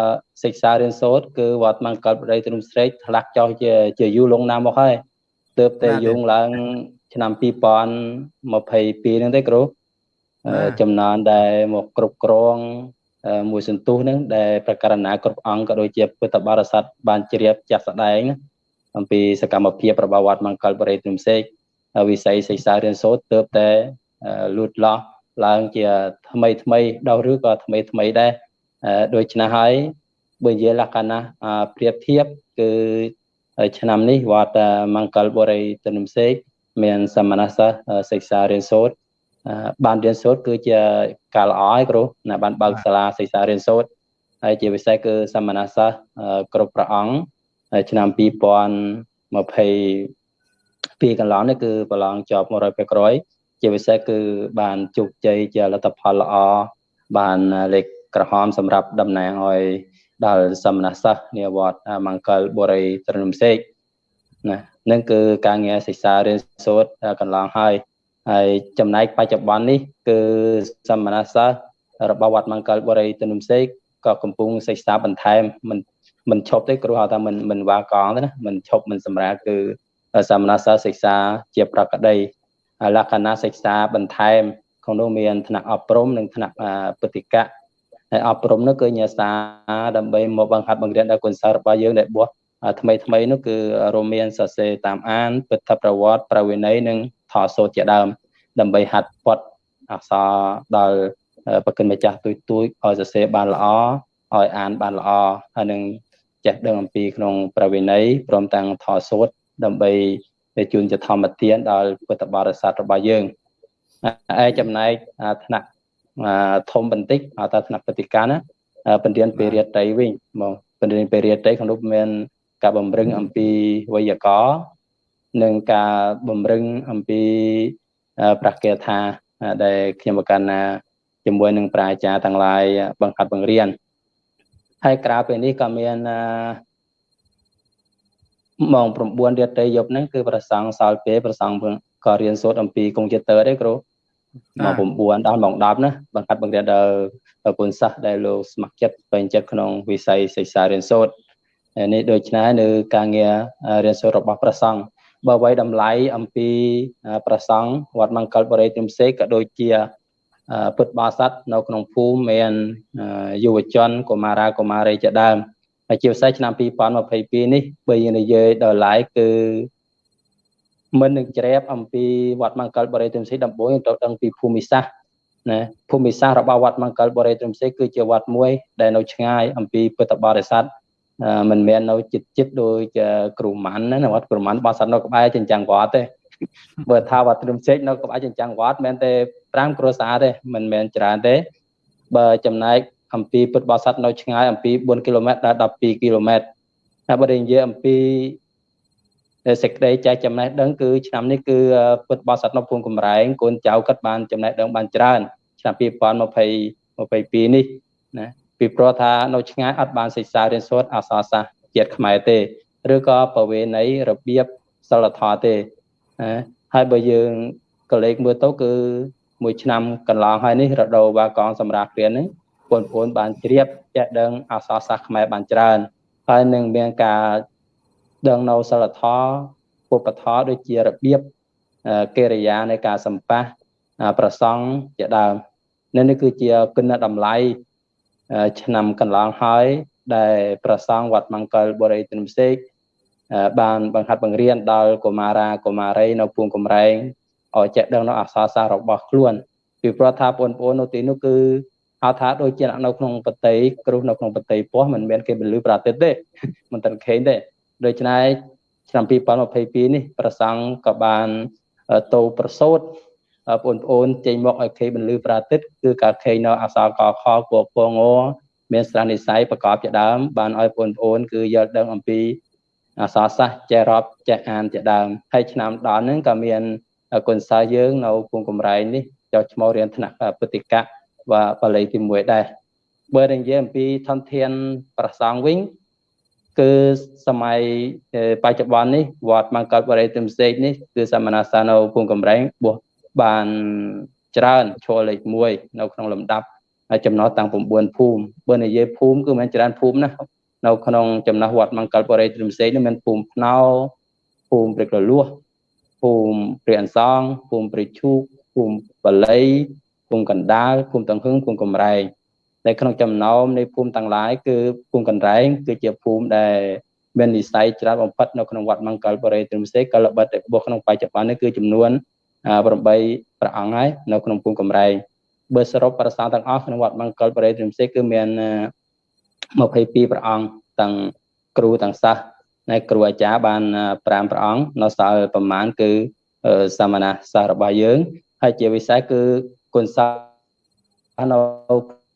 សិក្សារៀនសូត្រគឺវត្តមង្គលបរិយទ្រំស្រេកឆ្លាក់ចោះជាជាយូរលងណាស់មកហើយទើបតែយងឡើងឆ្នាំ2022ហ្នឹងទេគ្រូចំណនដែលមកគ្រប់គ្រងមួយសន្ទុះហ្នឹងដែលប្រកាសណាគ្រប់អង្គក៏ដូចជាពុទ្ធបរិស័ទបានជ្រាបចាស់ស្ដែងអំពីសកម្មភាពរបស់វត្តមង្គលបរិយទ្រំសេកវិស័យសិក្សារៀនសូត្រទើបតែលូតលាស់ ឡើងជាថ្មីថ្មីដល់ឬក៏ថ្មីថ្មីដែរដូច្នេះហើយបើនិយាយលក្ខណៈប្រៀបធៀបគឺឆ្នាំនេះវត្តមង្គលបរិយទនំសេកមានសមណសិស្សសិក្សារៀនសូត្របានរៀនសូត្រគឺជាការល្អហើយគ្រូណាបានបើកសាលាសិក្សារៀនសូត្រហើយជាពិសេសគឺសមណសិស្សគ្រប់ព្រះអង្គឆ្នាំ2022កន្លងនេះគឺប្រឡងជាប់100% ជាពិសេសគឺបានជោគជ័យជាលទ្ធផលល្អបានលេខក្រហមសម្រាប់តំណាងឲ្យដល់សមណសិស្សនាវត្តមង្គលបុរីត្រនំសេកណានឹងគឺការងារសិក្សារៀនសូត្រកន្លងហើយហើយចំណែកបច្ចុប្បន្ននេះ គឺសមណសិស្សរបស់វត្តមង្គលបុរីត្រនំសេកក៏កំពុងសិក្សាបន្ថែមមិនមិនឈប់ទេគ្រូហៅថាមិនមិនវាកងទេណាមិនឈប់មិនសម្រាប់គឺសមណសិស្សសិក្សាជាប្រកដី លក្ខណៈសិក្សាបន្ថែមក្នុងនោះមានថ្នាក់អប់រំនិងថ្នាក់ពុទ្ធិកៈហើយអប់រំនោះគឺញាសាដើម្បីមកបង្ហាត់បង្រៀនដល់គុណសិស្សរបស់យើងដែលបោះថ្មីថ្មីនោះគឺរួមមានសរសេរតាមអានពុទ្ធប្រវត្តិប្រវេណីនិងថតសូត្រជាដើម ដើម្បីហាត់ពត់អក្សរដល់ប្រគិនម្ចាស់ទួយទួយឲ្យសរសេរបានល្អឲ្យអានបានល្អហើយនឹងចេះដឹងអំពីក្នុងប្រវេណីព្រមទាំងថតសូត្រដើម្បី ដែលជូនជាធម្មទានដល់ពុទ្ធបរិស័ទរបស់យើងឯចំណែកថ្នាក់ធំបន្តិចហៅថាថ្នាក់បតិកាណាបណ្ឌានពេរិយតីវិញមកបណ្ឌានពេរិយតីក្នុងនោះមានការបំរឹងអំពីវេយ្យាករណ៍និងការបំរឹងអំពីប្រកាសថាដែលខ្ញុំប្រកាន់ណាជាមួយនឹងប្រាជ្ញាទាំងឡាយបង្ហាត់បង្រៀនហើយក្រៅពីនេះក៏មាន ម៉ោង9រាត្រីយប់ហ្នឹងគឺប្រសង់សល់ពេលប្រសង់ក៏រៀនសូត្រអំពីកុំព្យូទ័រដែរគ្រូម៉ោង9ដល់ម៉ោង10ណាបង្កាត់បង្រៀនដល់ប្រពន្ធសាសដែលលោកស្ម័គ្រចិត្តពេញចិត្តក្នុងវិស័យសិក្សារៀនសូត្រនេះដូច្នេះនៅការងាររៀនសូត្ររបស់ប្រសង់បើໄວតម្លៃអំពីប្រសង់វត្តមង្គលបរិយទិមសេកក៏ដូចជាពុទ្ធបរិស័ទនៅក្នុងភូមិមានយុវជនកុមារាកុមារីជាដើម ហើយជាពិសេសឆ្នាំ2022នេះបើយើងនិយាយដល់ឡាយគឺមិននឹងជ្រាបអំពីវត្តមង្គលបរិយទិមសេកដំបូងទៅដឹងពីភូមិសាស្ត្រណាភូមិសាស្ត្ររបស់វត្តមង្គលបរិយទិមសេកគឺជាវត្តមួយ ដែលនៅឆ្ងាយអំពីពុទ្ធបរិស័ទមិនមែននៅចិត្តចិត្តដូចគ្រូម៉ាន់ណាវត្តគ្រូម៉ាន់បោះសត្វនៅក្បែរចិញ្ចាំងវត្តទេបើថាវត្តទ្រឹមសេកនៅក្បែរចិញ្ចាំងវត្តមិនតែ5គ្រួសារទេមិនមែនច្រើនទេបើចំណែក អំពីពុទ្ធបរិស័ទនៅឆ្ងាយអំពី4គីឡូម៉ែត្រដល់12គីឡូម៉ែត្រហើយបើនិយាយអំពីសេចក្តីចែកចំណេះដឹងគឺឆ្នាំនេះគឺពុទ្ធបរិស័ទនៅភូមិកំរែងកូនចៅគាត់បានចំណេះដឹងបានច្រើនឆ្នាំ2020 22នេះណាពីព្រោះថានៅឆ្ងាយអត់បានសិក្សារៀនសូត្រអក្សរសាស្ត្រជាតិខ្មែរទេឬក៏ប្រវេណីរបៀបសិលធម៌ទេណាហើយបើយើងក៏លេខមើលទៅគឺមួយឆ្នាំកន្លងហើយនេះរដូវបាកងសម្រាប់រៀននេះ បងប្អូនបានជ្រាបចេះដឹងអក្សរសាស្ត្រខ្មែរបានច្រើនហើយនឹងមានការដឹងនៅសិលធម៌ពុទ្ធធម៌ដូចជារបៀបកិរិយានៃការសម្ប៉ះប្រសង់ជាដើមនេះគឺជាគុណតម្លៃឆ្នាំកន្លងហើយដែលប្រសង់វត្តមង្គលបរិយទិនផ្សេងបានបង្ហាត់បង្រៀនដល់កុមារាកុមារីនៅភូមិកំរែងឲ្យចេះដឹងនៅអក្សរសាស្ត្ររបស់ខ្លួនពីព្រោះថាបងប្អូននៅទីនោះគឺ ហៅថាដូចជានៅក្នុងបតីគ្រុសនៅក្នុងបតីពោះមិនមែនគេពលឺប្រតិទទេមិនត្រខេងទេដូច្នេះឆ្នាំ2022នេះប្រសង់ក៏បានតោប្រសូតបងប្អូនចេញមកឲ្យខេបន្លឺប្រតិទគឺការខេនៅអសរកខគពពងមានស្រះនិស័យប្រកបជាដើមបានឲ្យបងប្អូនគឺយល់ដឹងអំពីអសរសាស្ត្រចេះរាប់ចេះអានជាដើមហើយឆ្នាំដល់ហ្នឹងក៏មានគុណសិស្សយើងនៅភូមិកំរែងនេះចុះឈ្មោះរៀនថ្នាក់ពុទ្ធិ កៈ và បាលីទី1ដែរបើនិយាយអំពីធនធានប្រសងវិញគឺសម័យបច្ចុប្បន្ននេះវត្តមង្គលបរិយទិមសេកនេះគឺសមណសានៅភូមិកំរែងបោះបានច្រើនឈរលេខ1នៅក្នុងលំដាប់ចំណោះតាំង9ភូមិបើនិយាយភូមិគឺមិនច្រើនភូមិណានៅក្នុងចំណោះវត្តមង្គលបរិយទិមសេកនេះមានភូមិភ្នោភូមិព្រឹកលលួសភូមិព្រះអន្សងភូមិព្រះឈូកភូមិបាលី ភូមិកណ្ដាលភូមិតង្ហឹងភូមិកំរែងដែលក្នុងចំណោមនៃភូមិទាំងឡាយគឺភូមិកណ្ដែងគឺជាភូមិដែលមាននិស័យច្រើនបំផុតនៅក្នុងវត្តមង្គលបរិយទ្រមសេកលបិតរបស់ក្នុងបច្ចុប្បន្ននេះគឺចំនួន8ព្រះអង្គហើយនៅក្នុងភូមិកំរែងបើសរុបប្រសាទាំងអស់ក្នុងវត្តមង្គលបរិយទ្រមសេកគឺមាន22ព្រះអង្គទាំងគ្រូទាំងសិស្សហើយគ្រូអាចារ្យបាន5ព្រះអង្គនៅសល់ប្រមាណគឺសាមណសិស្សរបស់យើងហើយជាវិស័យគឺ គុណសានៅ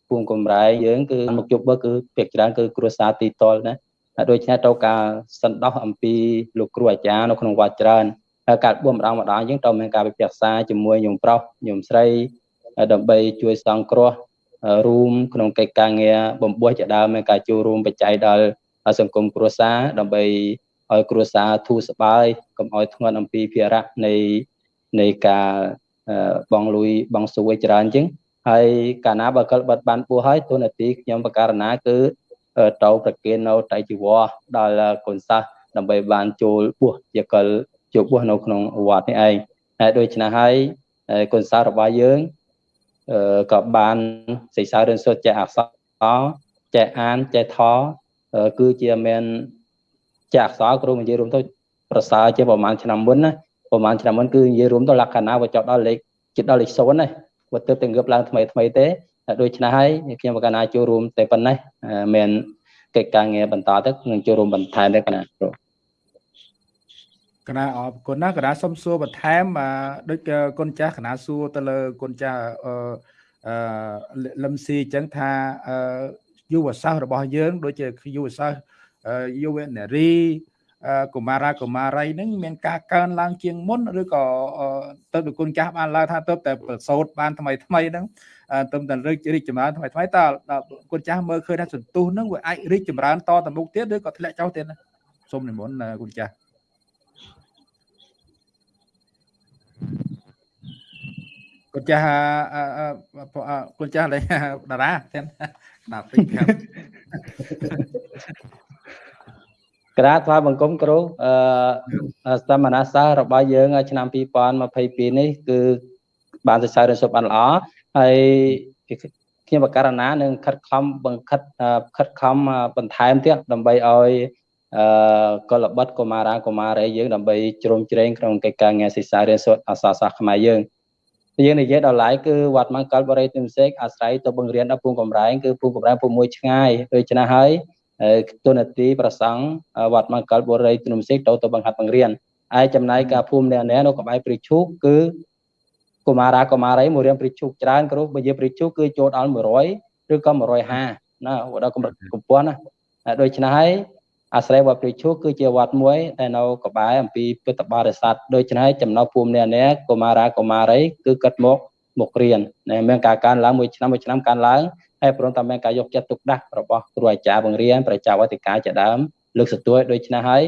ភូមិកំរែងយើងគឺមកជប់បើគឺភាគច្រើនគឺគ្រួសារទីតលណាហើយដូច្នេះទៅការសន្តោសអំពីលោកគ្រូអាចារ្យនៅក្នុងវត្តច្រើនហើយការបួសម្ដងម្ដងយើងទៅមានការពិភាក្សាជាមួយញោមប្រុសញោមស្រីដើម្បីជួយសង្គ្រោះរួមក្នុងកិច្ចការងារបំពោះជាដើមមានការចូលរួមបច្ច័យដល់សង្គមគ្រួសារដើម្បីឲ្យគ្រួសារធូរស្បើយកុំឲ្យធ្ងន់អំពីភារៈនៃនៃការ បងលុយបងសួយច្រើនអញ្ចឹងហើយកាលណាបើកិលបិទបានពោះហើយទូនាទីខ្ញុំបការណាគឺទៅប្រគេននៅតៃជីវរដល់កូនសាសដើម្បីបានចូលពោះជាកិលចូលពោះនៅក្នុងវត្តនេះឯងហើយដូច្នេះហើយកូនសាសរបស់យើងក៏បានសិក្សារៀនសូត្រចេះអក្សរចេះអានចេះថគឺជាមានចេះអក្សរគ្រូនិយាយរួមទៅប្រសើរជាប្រហែលឆ្នាំមុនណា ប្រហែលឆ្នាំមុនគឺនិយាយរួមទៅលក្ខណៈវាចប់ដល់លេខជិតដល់លេខ0ណាបើទើបតែងើបឡើងថ្មីថ្មីទេដូច្នេះហើយខ្ញុំកណាចូលរួមតែប៉ុណ្ណេះមានកិច្ចការងារបន្តទៅនឹងចូលរួមបន្ថែមទេកណាគ្រូកណាអរគុណណាកណាសុំសួរបន្ថែមដូចគុណចាស់កណាសួរទៅលើគុណចាស់អឺអឺលឹមស៊ីអញ្ចឹងថាអឺយុវសាស្ត្ររបស់យើង ដូចជាយុវសាស្ត្រយុវនារី កុមារាកុមារីហ្នឹងមានការកើនឡើងជាងមុនឬក៏ទៅដល់គុណចាស់បានឡើងថាទៅតែប្រសូតបានថ្មីថ្មីហ្នឹងទៅតែរីករីកចម្រើនថ្មីថ្មីតើគុណចាស់មើលឃើញថាសន្ទុះហ្នឹងវាអាចរីកចម្រើនតទៅមុខទៀតឬក៏ធ្លាក់ចុះទៀតណាសូមនិមន្តគុណចាស់គុណចាស់គុណចាស់លេតារាទៀតណាពេកប្រាប់ ក្រាថ្វាយបង្គំគ្រូអឺសមណសាសរបស់យើងឆ្នាំ2022នេះគឺបានសរសើររសពបានល្អហើយខ្ញុំបករណានឹងខិតខំបង្ខិតខិតខំបន្ថែមទៀតដើម្បីឲ្យអឺកលបិតកុមារាកុមារីយើងដើម្បីជ្រោមជ្រែងក្នុងកិច្ចការងារសិក្សារៀនសូត្រអក្សរសាស្ត្រខ្មែរយើងយើងនិយាយដល់ឡៃគឺវត្តមង្គលបរិយទិមសេកអាស្រ័យទៅបង្រៀនដល់ពូកំរែងគឺពូកំរែងពូមួយឆ្ងាយដូច្នេះហើយ ទុនទីប្រសង់វត្តមង្គលបរិយទិមសេកទៅទៅបង្ហាត់បង្រៀនឯចំណែកការភូមិអ្នកនេះនៅក្បែរព្រៃឈូកគឺកុមារាកុមារីមួយរៀនព្រៃឈូកច្រើនគ្រូបើនិយាយព្រៃឈូកគឺចូលដល់100ឬក៏150ណាដល់កម្រិតកម្ពស់ណាដូច្នេះហើយអាស្រ័យវត្តព្រៃឈូកគឺជាវត្តមួយដែលនៅក្បែរអំពីពុទ្ធបរិស័ទដូច្នេះចំណោភូមិអ្នកនេះកុមារាកុមារីគឺកាត់មកមករៀនណាមានការកើនឡើងមួយឆ្នាំមួយឆ្នាំកើនឡើង ហើយព្រមទាំងមានការយកចិត្តទុកដាក់របស់គ្រូអាចារ្យបង្រៀនប្រជាវតិកាជាដើមលើកស្ទួយដូច្នេះហើយ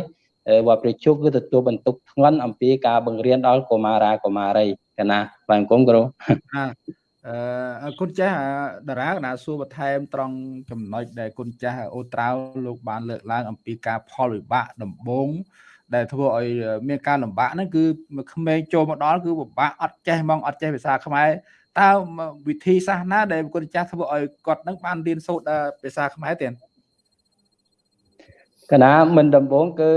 វត្តព្រះជុកគឺទទួលបន្ទុកធ្ងន់អំពីការបង្រៀនដល់កុមារាកុមារីកណាបាទអង្គមគ្រូអឺគុណចាស់តារាកណាសួរបន្ថែមត្រង់ចំណុចដែលគុណចាស់អូត្រាវលោកបានលើកឡើងអំពីការផលវិបាកដំបូងដែលធ្វើឲ្យមានការលំបាកហ្នឹងគឺក្មេងចូលមកដល់គឺពិបាកអត់ចេះហ្មងអត់ចេះភាសាខ្មែរ តើវិធីសាស្ត្រណាដែលគុណចាស់ធ្វើឲ្យគាត់នឹងបានរៀនសូត្រភាសាខ្មែរទៀតកណាមិនដំបូងគឺ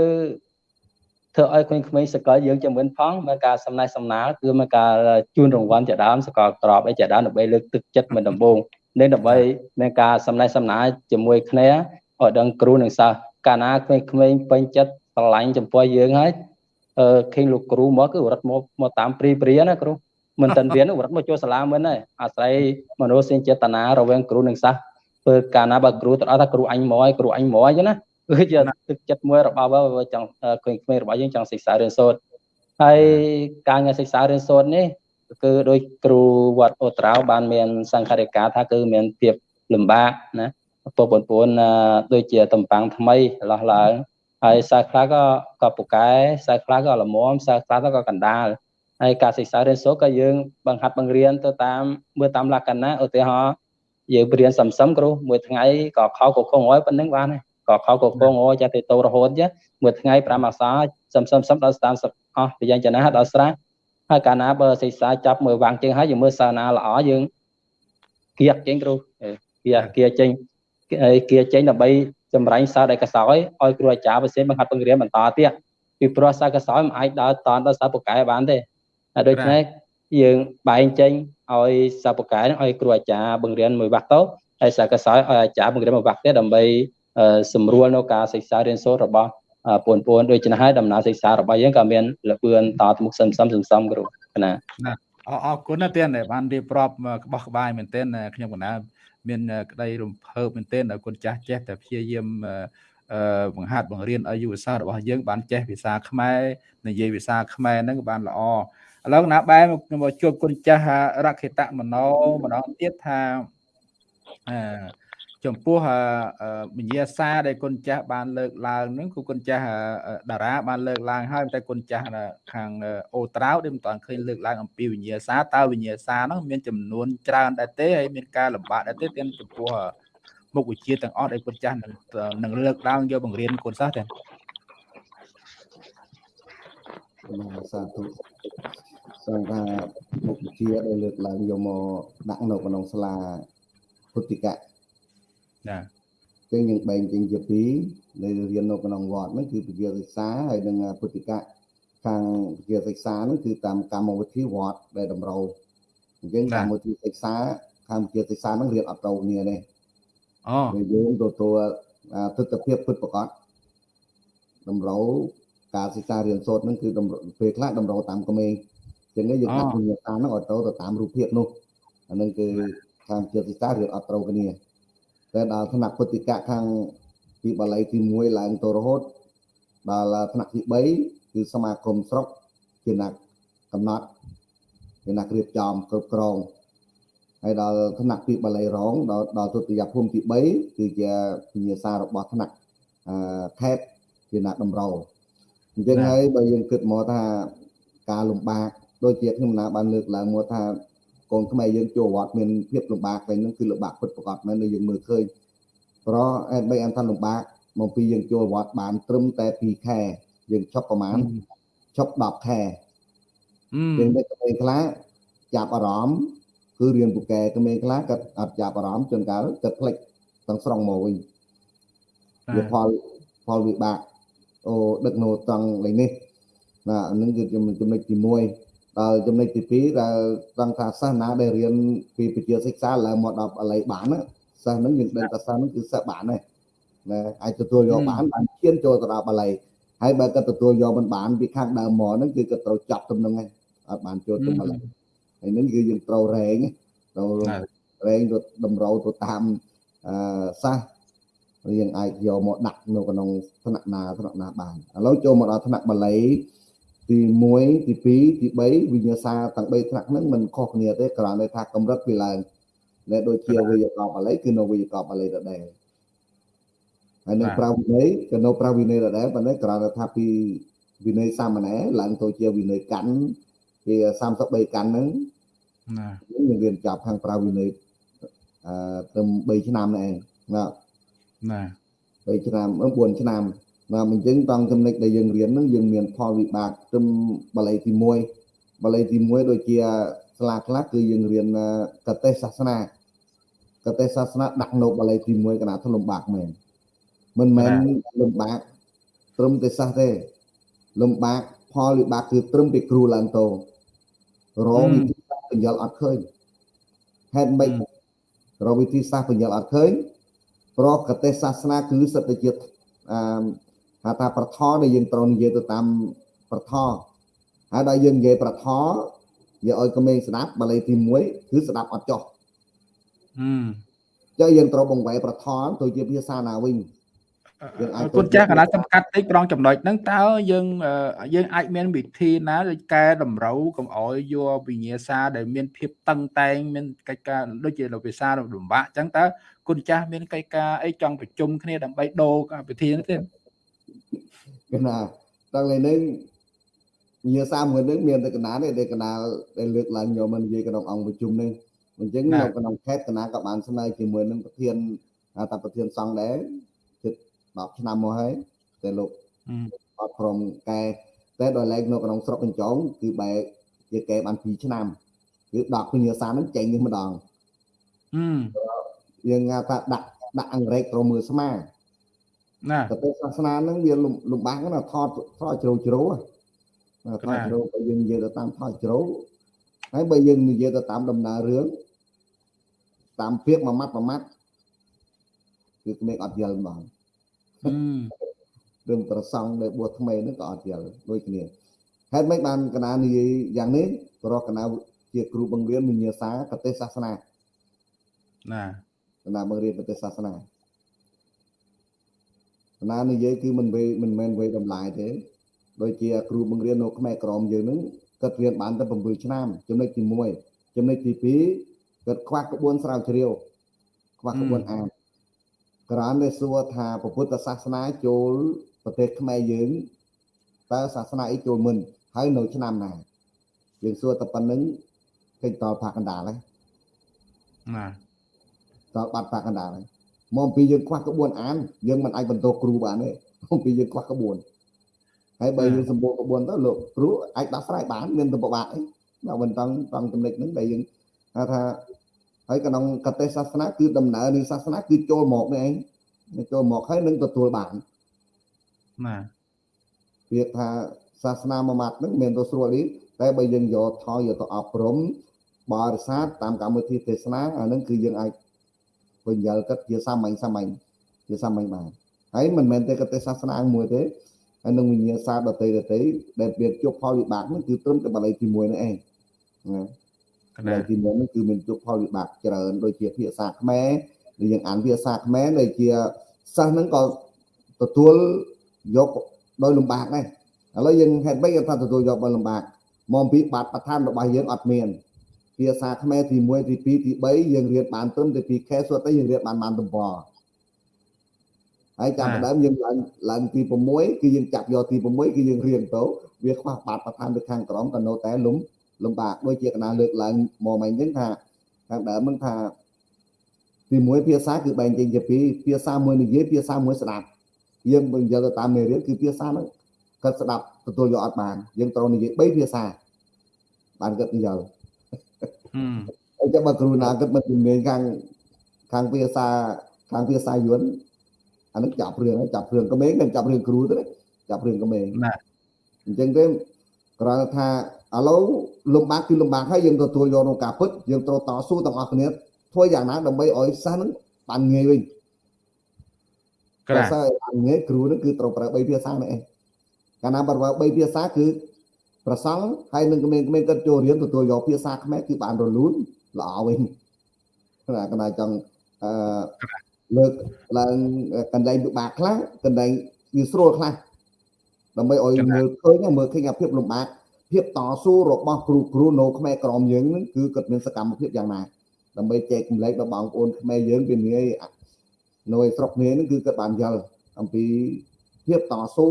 ធ្វើឲ្យក្មេងៗសកលយើងជំនឿផងមានការសំណេះសំណាលគឺមានការជូនរង្វាន់ជាដើមសកលក្របអីជាដើមដើម្បីលើកទឹកចិត្តមិនដំបូងនេះដើម្បីមានការសំណេះសំណាលជាមួយគ្នាឲ្យដឹងគ្រូនិងសិស្សកាលណាក្មេងៗពេញចិត្តស្រឡាញ់ចំពោះយើងហើយអឺឃើញលោកគ្រូមកគឺរត់មកមកតាមព្រីព្រាណាគ្រូ មិនតាន់រៀនរត់មកចូលសាលាមិនហើយអាស្រ័យមនោសញ្ចេតនារវាងគ្រូនិងសិស្សធ្វើកាលណាបើគ្រូទៅអត់ថាគ្រូអញមកហើយគ្រូអញមកអញ្ចឹងណាគឺជាទឹកចិត្តមួយរបស់ចង់ក្មេងៗរបស់យើងចង់សិក្សារៀនសូត្រហើយការងារសិក្សារៀនសូត្រនេះគឺដោយគ្រូវត្តអូត្រាវបានមានសង្ឃរិកាថាគឺមានភាពលំបាកណាពុកបងប្អូនដូចជាតំប៉ាំងថ្មីលោះឡើងហើយសិស្សខ្លះក៏ក៏ពូកែសិស្សខ្លះក៏ល្មមសិស្សខ្លះក៏កណ្ដាល ហើយការសិក្សារៀនសូត្រក៏យើងបង្ហាត់បង្រៀនទៅតាមមើលតាមលក្ខណៈឧទាហរណ៍យើងរៀនសំសំគ្រូមួយថ្ងៃក៏ខោកខងហើយប៉ុណ្្នឹងបានហើយក៏ខោកកងអូចាទៅតោរហូតចាមួយថ្ងៃ5អក្សរសំសំសំដល់30អស់ពីយ៉ាងចណាដល់ស្រះហើយកាលណាបើសិក្សាចាប់មើលវាងជើងហើយយើងមើលសាណាល្អយើងគៀកចេញគ្រូគៀគៀចេញគៀចេញដើម្បីចម្រាញ់សារដែលកសោយឲ្យគ្រូអាចារ្យផ្សេងបង្ហាត់បង្រៀនបន្តទៀតពីព្រោះសារកសោយមិនអាចដើរតនដល់សារពូកែបានទេហើយ ដូច្នេះយើងបែងចេញឲ្យសារពូកែឲ្យគ្រូអាចារ្យបង្រៀនមួយវ៉ាក់ទៅហើយសារកសោយឲ្យអាចារ្យបង្រៀនមួយវ៉ាក់ទៀតដើម្បីសម្រួលនៅការសិក្សារៀនសូត្ររបស់បងប្អូនដូច្នេះហើយដំណើរសិក្សារបស់យើងក៏មានលបឿនតទៅមុខសឹមសឹមសឹមសឹមគ្រូណាអរអរគុណណាស់ទៀតបានរៀបរាប់ក្បោះក្បាយមែនទែនខ្ញុំកណាមានក្តីរំភើបមែនទែនដល់គុណចាស់ចេះតែព្យាយាមអឺបង្ហាត់បង្រៀនឲ្យយុវសាស្ត្ររបស់យើងបានចេះភាសាខ្មែរនិយាយភាសាខ្មែរហ្នឹងបានល្អ ឥឡូវណាបែរមកជួបគុណចាស់រក្ខិតមនោម្ដងទៀតថាអឺចំពោះវិញ្ញាសាដែលគុណចាស់បានលើកឡើងហ្នឹងគឺគុណចាស់តារាបានលើកឡើងហើយតែគុណចាស់ខាងអូត្រាវដែលមិនតាន់ឃើញលើកឡើងអំពីវិញ្ញាសាតើវិញ្ញាសាហ្នឹងមានចំនួនច្រើនដែរទេហើយមានការលំបាកដែរទេទាំងចំពោះមុខវិជ្ជាទាំងអស់ដែលគុណចាស់នឹងនឹងលើកឡើងយកបង្រៀនគុណសិស្សទេសាធុ សង្ឃាមុខវិជ្ជាដែលលើកឡើងយកមកដាក់នៅក្នុងសាលាពុទ្ធិកៈចាចឹងយើងបែងចេញជាពីរដែលរៀននៅក្នុងវត្តហ្នឹងគឺវិទ្យាសិក្សាហើយនិងពុទ្ធិកៈខាងវិទ្យាសិក្សាហ្នឹងគឺតាមកម្មវិធីវត្តដែលតម្រូវអញ្ចឹងកម្មវិធីសិក្សាខាងវិទ្យាសិក្សាហ្នឹងរៀនអត់ត្រូវគ្នាទេអូយើងទទួលទស្សនវិជ្ជាពិតប្រាកដតម្រូវការសិក្សារៀនសូត្រហ្នឹងគឺពេលខ្លះតម្រូវតាមក្មេង ចឹងយើងដាក់វិញ្ញាសាហ្នឹងឲ្យទៅទៅតាមរូបភាពនោះអាហ្នឹងគឺខាងជាសិក្សារៀនអត់ត្រូវគ្នាតែដល់ថ្នាក់ពុទ្ធិកៈខាងពីបាលីទី1ឡើងទៅរហូតដល់ថ្នាក់ទី3គឺសមាគមស្រុកជាអ្នកកំណត់ជាអ្នករៀបចំគ្រប់គ្រងហើយដល់ថ្នាក់ពីបាលីរងដល់ដល់ទុតិយភូមិទី3គឺជាវិញ្ញាសារបស់ថ្នាក់អឺខេតជាអ្នកតម្រូវអញ្ចឹងហើយបើយើងគិតមកថាការលំបាក ដូចជាខ្ញុំណាបានលើកឡើងមកថាកូនខ្មែរយើងចូលវត្តមានភាពលំបាកវិញហ្នឹងគឺលំបាកពិតប្រាកដមែនដែលយើងមើលឃើញព្រោះអែបីអនថាលំបាកមកពីយើងចូលវត្តបានត្រឹមតែ2ខែយើងឈប់ប្រហែលឈប់10ខែយើងដឹកទៅខ្លះចាប់អារម្មណ៍គឺរៀនពូកែក្មេងខ្លះគាត់អត់ចាប់អារម្មណ៍ជួនកាលគាត់ផ្លេចទាំងស្រុងមកវិញវាផលផលវិបាកអូដឹកនៅត្រង់លេងនេះណានឹងគឺចំណុចទី1 ដល់ចំណុចទី2ដែលត្រង់ថាសាសនាដែលរៀនពីវិទ្យាសិក្សាឡើងមកដល់បល័យបានសិស្សហ្នឹងយើងដឹងថាសិស្សហ្នឹងគឺសិស្សបានទេណាអាចទទួលយកបានបានឈានចូលទៅដល់បល័យហើយបើគាត់ទទួលយកមិនបានពីខាងដើមមកហ្នឹងគឺគាត់ត្រូវចាប់ទំនឹងឯងអត់បានចូលទៅបល័យហើយនឹងគឺយើងត្រូវរែងត្រូវរែងទៅតម្រូវទៅតាមអឺសាសយើងអាចយកមកដាក់នៅក្នុងថ្នាក់ណាថ្នាក់ណាបានឥឡូវចូលមកដល់ថ្នាក់បាលី ទី1ទី2ទី3វិញ្ញាសាទាំង3ថ្នាក់ហ្នឹងមិនខុសគ្នាទេគ្រាន់តែថាកម្រិតវាឡើងដែលដូចជាវិយកបបាលីគឺនៅវិយកបបាលីដដែលហើយនៅប្រាវិន័យក៏នៅប្រាវិន័យដដែលប៉ុន្តែគ្រាន់តែថាពីវិន័យសាមណែរឡើងទៅជាវិន័យកាន់វា33កាន់ហ្នឹងណាយើងរៀនចាប់ខាងប្រាវិន័យអឺត្រឹម3ឆ្នាំនេះឯងណាណា3ឆ្នាំ4ឆ្នាំ ណាអញ្ចឹងតង់ចំណុចដែលយើងរៀនហ្នឹងយើងមានផលវិបាកត្រឹមបាលីទី1បាលីទី1ដូចជាសាលាខ្លះគឺយើងរៀនកតេសាសនាកតេសាសនាដាក់នៅបាលីទី1កណាធលំបាកមែនមិនមែនលំបាកត្រឹមតែសាសទេលំបាកផលវិបាកគឺត្រឹមពីគ្រូឡើងតោរងវិធីសាស្ត្របញ្យល់អត់ឃើញហេតុម៉េចរកវិធីសាស្ត្របញ្យល់អត់ឃើញព្រោះកតេសាសនាគឺសិទ្ធិជាអឺ ហៅថាប្រថដែលយើងត្រូវនិយាយទៅតាមប្រថហើយដល់យើងនិយាយប្រថយកឲ្យក្មេងស្ដាប់បាលីទី1គឺស្ដាប់អត់ចោះហឹមចឹងយើងត្រូវបង្វែរប្រថទៅជាភាសាណាវិញយើងអាចគុណចាស់កណ្ដាលសំកាត់តិចប្រងចំណុចហ្នឹងតើយើងយើងអាចមានវិធីណាដូចកែតម្រូវកុំអោយយកវិញ្ញាសាដែលមានភាពតឹងតែងមានកិច្ចការដូចជាភាសាលំបាកអញ្ចឹងតើគុណចាស់មានកិច្ចការអីចង់ប្រជុំគ្នាដើម្បីដូរវិធីនេះទេ កណាតាំងលេនេះវិញ្ញាសាមួយនឹងមានតែកណាទេដែលកណាដែលលើកឡើងយកមកនិយាយក្នុងអង្គប្រជុំនេះអញ្ចឹងនៅក្នុងខេត្តកណាក៏បានស្នើជាមួយនឹងប្រធានតាប្រធានសង្ឃដែរ10ឆ្នាំមកហើយតែលោកអត់ព្រមកែតែដល់ឡែកនៅក្នុងស្រុកកញ្ចងគឺបែរជាកែបាន2ឆ្នាំគឺដកពញ្ញាសានឹងចេញនេះម្ដងហឹមយើងថាដាក់ដាក់អង្រែកប្រមើស្មា ណាតែសាសនាហ្នឹងវាលំបាកណាថតថតជ្រៅជ្រៅណាថតជ្រៅបើយើងនិយាយទៅតាមថតជ្រៅហើយបើយើងនិយាយទៅតាមដំណើររឿងតាមពាក្យមួយម៉ាត់មួយម៉ាត់គឺក្មេងអត់យល់ហ្មងរឿងប្រសង់ដែលបួសថ្មីហ្នឹងក៏អត់យល់ដូចគ្នាហេតុម៉េចបានកណានិយាយយ៉ាងនេះព្រោះកណាជាគ្រូបង្រៀនវិញ្ញាសាកទេសសាសនាណាកណាបង្រៀនកទេសសាសនា កណានិយាយគឺមិនវេមិនមែនវេតម្លាយទេដូចជាគ្រូបង្រៀននៅខ្មែរក្រមយើងហ្នឹងគាត់រៀនបានតែ7ឆ្នាំចំណុចទី1ចំណុចទី2គាត់ខ្វះក្បួនស្រាវជ្រាវខ្វះក្បួនអានក្រានដែលសួរថាពុទ្ធសាសនាចូលប្រទេសខ្មែរយើងតើសាសនាអីចូលមុនហើយនៅឆ្នាំណាយើងសួរតែប៉ុណ្្នឹងគេតល់ផាកកណ្ដាលហើយណាតល់បាត់ផាកកណ្ដាលហើយ មកពីយើងខ្វះក្បួនអានយើងមិនអាចបន្តគ្រូបានទេមកពីយើងខ្វះក្បួនហើយបើយើងសម្បូរក្បួនទៅលោកគ្រូអាចដោះស្រាយបានមានទៅពិបាកអីដល់បន្តតង់ចំណុចហ្នឹងដែលយើងថាហើយក្នុងកតេសាសនាគឺដំណើរនៃសាសនាគឺចូលមកនេះឯងចូលមកហើយនឹងទទួលបានណាពាក្យថាសាសនាមួយម៉ាត់ហ្នឹងមិនទៅស្រួលនេះតែបើយើងយកថយយកទៅអប់រំបរិស័ទតាមកម្មវិធីទេសនាអាហ្នឹងគឺយើងអាច បញ្យល់គិតជាសាមញ្ញសាមញ្ញជាសាមញ្ញបានហើយមិនមែនតែកតេសាសនាមួយទេហើយនឹងវិញ្ញាសាដតីដតីដែលវាជួបផលវិបាកហ្នឹងគឺត្រឹមតែបល័យទី1នេះឯងណាបល័យទី1ហ្នឹងគឺមានជួបផលវិបាកច្រើនដូចជាភាសាខ្មែរដែលយើងអានភាសាខ្មែរដែលជាសិស្សហ្នឹងក៏ទទួលយកដោយលំបាកដែរឥឡូវយើងហេតុម៉េចថាទទួលយកដោយលំបាកមកពីបាត់បឋានរបស់យើងអត់មាន ភាសាខ្មែរទី1ទី2ទី3យើងរៀនបានត្រឹមតែពីខែសុទ្ធតែយើងរៀនបានបានតំបន់ហើយចាប់ផ្ដើមយើងឡើងឡើងទី6គឺយើងចាប់យកទី6គឺយើងរៀនទៅវាខ្វះបាត់បឋានទៅខាងក្រោមក៏នៅតែលំលំបាកដូចជាកណាលើកឡើងមកមិញហ្នឹងថាខាងដើមហ្នឹងថាទី1ភាសាគឺបែងចែកជាពីរភាសាមួយនិយាយភាសាមួយស្ដាប់យើងបើយកទៅតាមមេរៀនគឺភាសាហ្នឹងគាត់ស្ដាប់ទទួលយកអត់បានយើងត្រូវនិយាយ3ភាសាបានគាត់និយាយ អញ្ចឹងបើគ្រូណាគាត់មិនជំនាញខាងខាងភាសាខាងភាសាយួនអានឹងចាប់រឿងចាប់រឿងក្មេងនឹងចាប់រឿងគ្រូទៅចាប់រឿងក្មេងណាអញ្ចឹងទេគ្រាន់តែថាឥឡូវលំបាកគឺលំបាកហើយយើងទទួលយកក្នុងការពិតយើងត្រូវតស៊ូទាំងអស់គ្នាធ្វើយ៉ាងណាដើម្បីឲ្យសិស្សនឹងបានងាយវិញក្រៅសិស្សបានងាយគ្រូនឹងគឺត្រូវប្រើ3ភាសានេះឯងកាលណាបើប្រើ3ភាសាគឺ ប្រសង់ហើយនឹងក្មេងៗគាត់ចូលរៀនទទួលយកភាសាខ្មែរគឺបានរលូនល្អវិញណាកណ្ដាលចង់អឺលើកឡើងកន្លែងពិបាកខ្លះកន្លែងវាស្រួលខ្លះដើម្បីឲ្យមើលឃើញមើលឃើញអាភាពលំបាកភាពតស៊ូរបស់គ្រូគ្រូនៅខ្មែរក្រមយើងនឹងគឺគាត់មានសកម្មភាពយ៉ាងណាដើម្បីចែកចម្លែកដល់បងប្អូនខ្មែរយើងពីងាយនៅស្រុកគ្នានឹងគឺគាត់បានយល់អំពីភាពតស៊ូ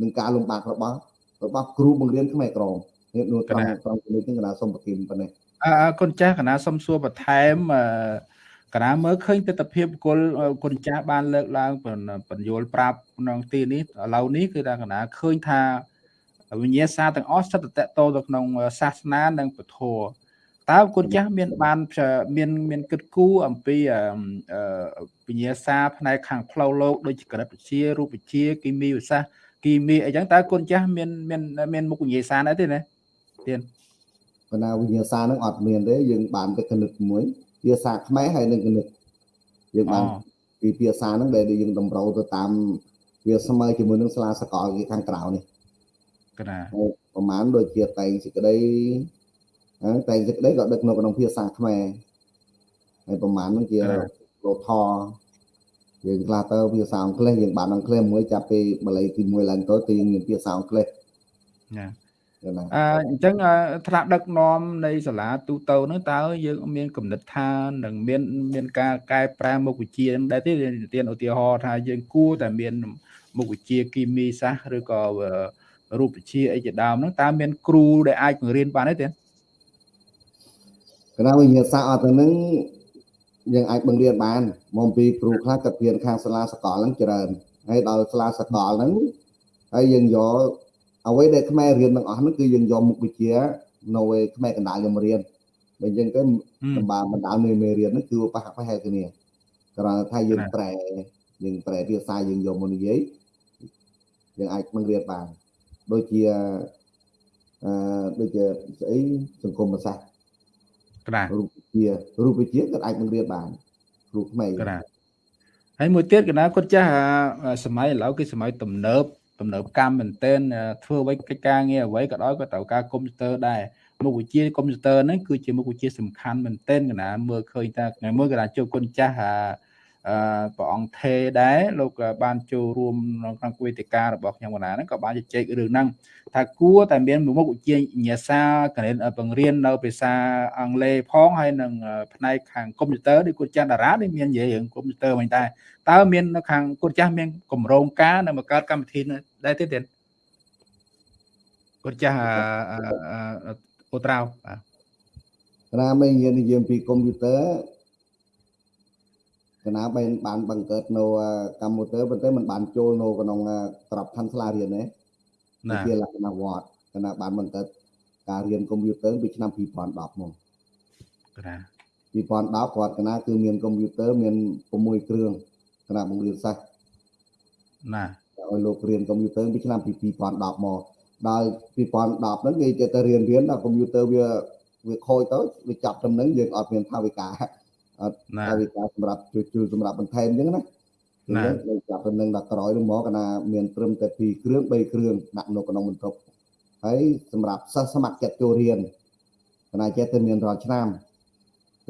នឹងការលំបាករបស់ របស់គ្រូបង្រៀនខ្មែរក្រមនេះនោះត្រង់ត្រង់នេះគណៈសុំប្រគិនប៉ុណ្ណេះអើគុណចាស់គណៈសុំសួរបន្ថែមអឺកណាមើលឃើញទស្សនវិជ្ជាគុលគុណចាស់បានលើកឡើងបញ្យល់ប្រាប់ក្នុងទីនេះឥឡូវនេះគឺថាកណាឃើញថាវិញ្ញាសាទាំងអស់សិតតតទៅក្នុងសាសនានិងពធតើគុណចាស់មានបានមានមានគិតគូរអំពីវិញ្ញាសាផ្នែកខាងផ្លូវលោកដូចជាក្រិតវិទ្យារូបវិទ្យាគីមីវិសាស្ត្រ គីមីអីចឹងតើគុណចាស់មានមានមានមុខវិញ្ញាសាដែរទេណាទៀតបណ្ណាវិញ្ញាសានឹងអត់មានទេយើងបានតែគណិតមួយភាសាខ្មែរហើយនឹងគណិតយើងបានពីភាសាហ្នឹងដែលយើងតម្រូវទៅតាមវាស្មើជាមួយនឹងសាលាសកលខាងក្រៅនេះកណាប្រហែលដូចជាតែងសេចក្តីតែងសេចក្តីក៏ដឹកនៅក្នុងភាសាខ្មែរហើយប្រហែលហ្នឹងជាលោថ យើងខ្លះទៅភាសាអង់គ្លេសយើងបានអង់គ្លេសមួយចាប់ពីបល័យទី1ឡើងទៅទៅយើងមានភាសាអង់គ្លេសណាអញ្ចឹងថ្នាក់ដឹកនាំនៃសាលាទូទៅហ្នឹងតើយើងមានគំនិតថានឹងមានមានការកែប្រែមុខវិជ្ជាដែរទេទានឧទាហរណ៍ថាយើងគួរតែមានមុខវិជ្ជាគីមីសាស្ត្រឬក៏រូបវិទ្យាអីជាដើមហ្នឹងតើមានគ្រូដែលអាចបង្រៀនបានទេទេគណៈវិញ្ញាសាស្ត្រអត់ទៅនឹង យើងអាចបង្រៀនបានមកពីគ្រូខ្លះគាត់រៀនខាងសាលាសកលហ្នឹងច្រើនហើយដល់សាលាសកលហ្នឹងហើយយើងយកអ្វីដែលខ្មែររៀនទាំងអស់ហ្នឹងគឺយើងយកមុខវិជ្ជានៅឯខ្មែរកណ្ដាលខ្ញុំរៀនបើអញ្ចឹងទៅសម្បាបណ្ដាលនៃមេរៀនហ្នឹងគឺប៉ះប៉ះគ្នាគ្រាន់តែថាយើងប្រែយើងប្រែភាសាយើងយកមកនិយាយយើងអាចបង្រៀនបានដូចជាអឺដូចជាស្អីសង្គមសាស្ត្រក្រារូប វិទ្យារូបវិទ្យាក៏អាចបង្រៀនបានគ្រូខ្មែរក្រាហើយមួយទៀតកណាគាត់ចាស់សម័យឥឡូវគឺសម័យទំនើបទំនើបកម្មមែនទែនធ្វើអ្វីកិច្ចការងារអ្វីក៏ដោយក៏ត្រូវការកុំព្យូទ័រដែរមុខវិជ្ជាកុំព្យូទ័រហ្នឹងគឺជាមុខវិជ្ជាសំខាន់មែនទែនកណាមើលឃើញថាថ្ងៃមួយកណាជួបគុណចាស់ ព្រះអង្គថេដែរលោកបានចូលរួមក្នុងវេទិការបស់ខ្ញុំកណាហ្នឹងក៏បានជជែករឿងហ្នឹងថាគួរតែមានមុខវិជ្ជាញ្ញាសាកណិតបង្រៀននៅភាសាអង់គ្លេសផងហើយនឹងផ្នែកខាងកុំព្យូទ័រដូចគាត់ចាស់តារានេះមាននិយាយរឿងកុំព្យូទ័រមិនដែរតើមាននៅខាងគាត់ចាស់មានកម្រងការនៅមកកើតកម្មវិធីដែរទេទៀតគាត់ចាស់អូត្រាវបាទណាមិននិយាយនិយាយពីកុំព្យូទ័រ កណាបានបានបង្កើតនៅកម្មវិធីប៉ុន្តែมันបានចូលនៅក្នុងក្របខ័ណ្ឌសាលារៀនទេណាជាលក្ខណៈវត្តកណាបានបង្កើតការរៀនកុំព្យូទ័រពីឆ្នាំ2010មកកណា2010គាត់កណាគឺមានកុំព្យូទ័រមាន6គ្រឿងកណាបង្រៀនសិស្សណាឲ្យលោករៀនកុំព្យូទ័រពីឆ្នាំ2010មកដល់2010ហ្នឹងគេចេះតែរៀនរៀនដល់កុំព្យូទ័រវាវាខូចទៅវាចាប់ចំណឹងយើងអត់មានថាវិការ អត់ថាវិការសម្រាប់ជួយជួយសម្រាប់បន្ថែមអញ្ចឹងណាណានៅចាប់ទៅនឹងដល់ក្រោយនឹងមកកណាមានត្រឹមតែ2គ្រឿង3គ្រឿងដាក់នៅក្នុងបន្ទប់ហើយសម្រាប់សិស្សស្ម័គ្រចិត្តចូលរៀនកណាចេះតែមានរាល់ឆ្នាំ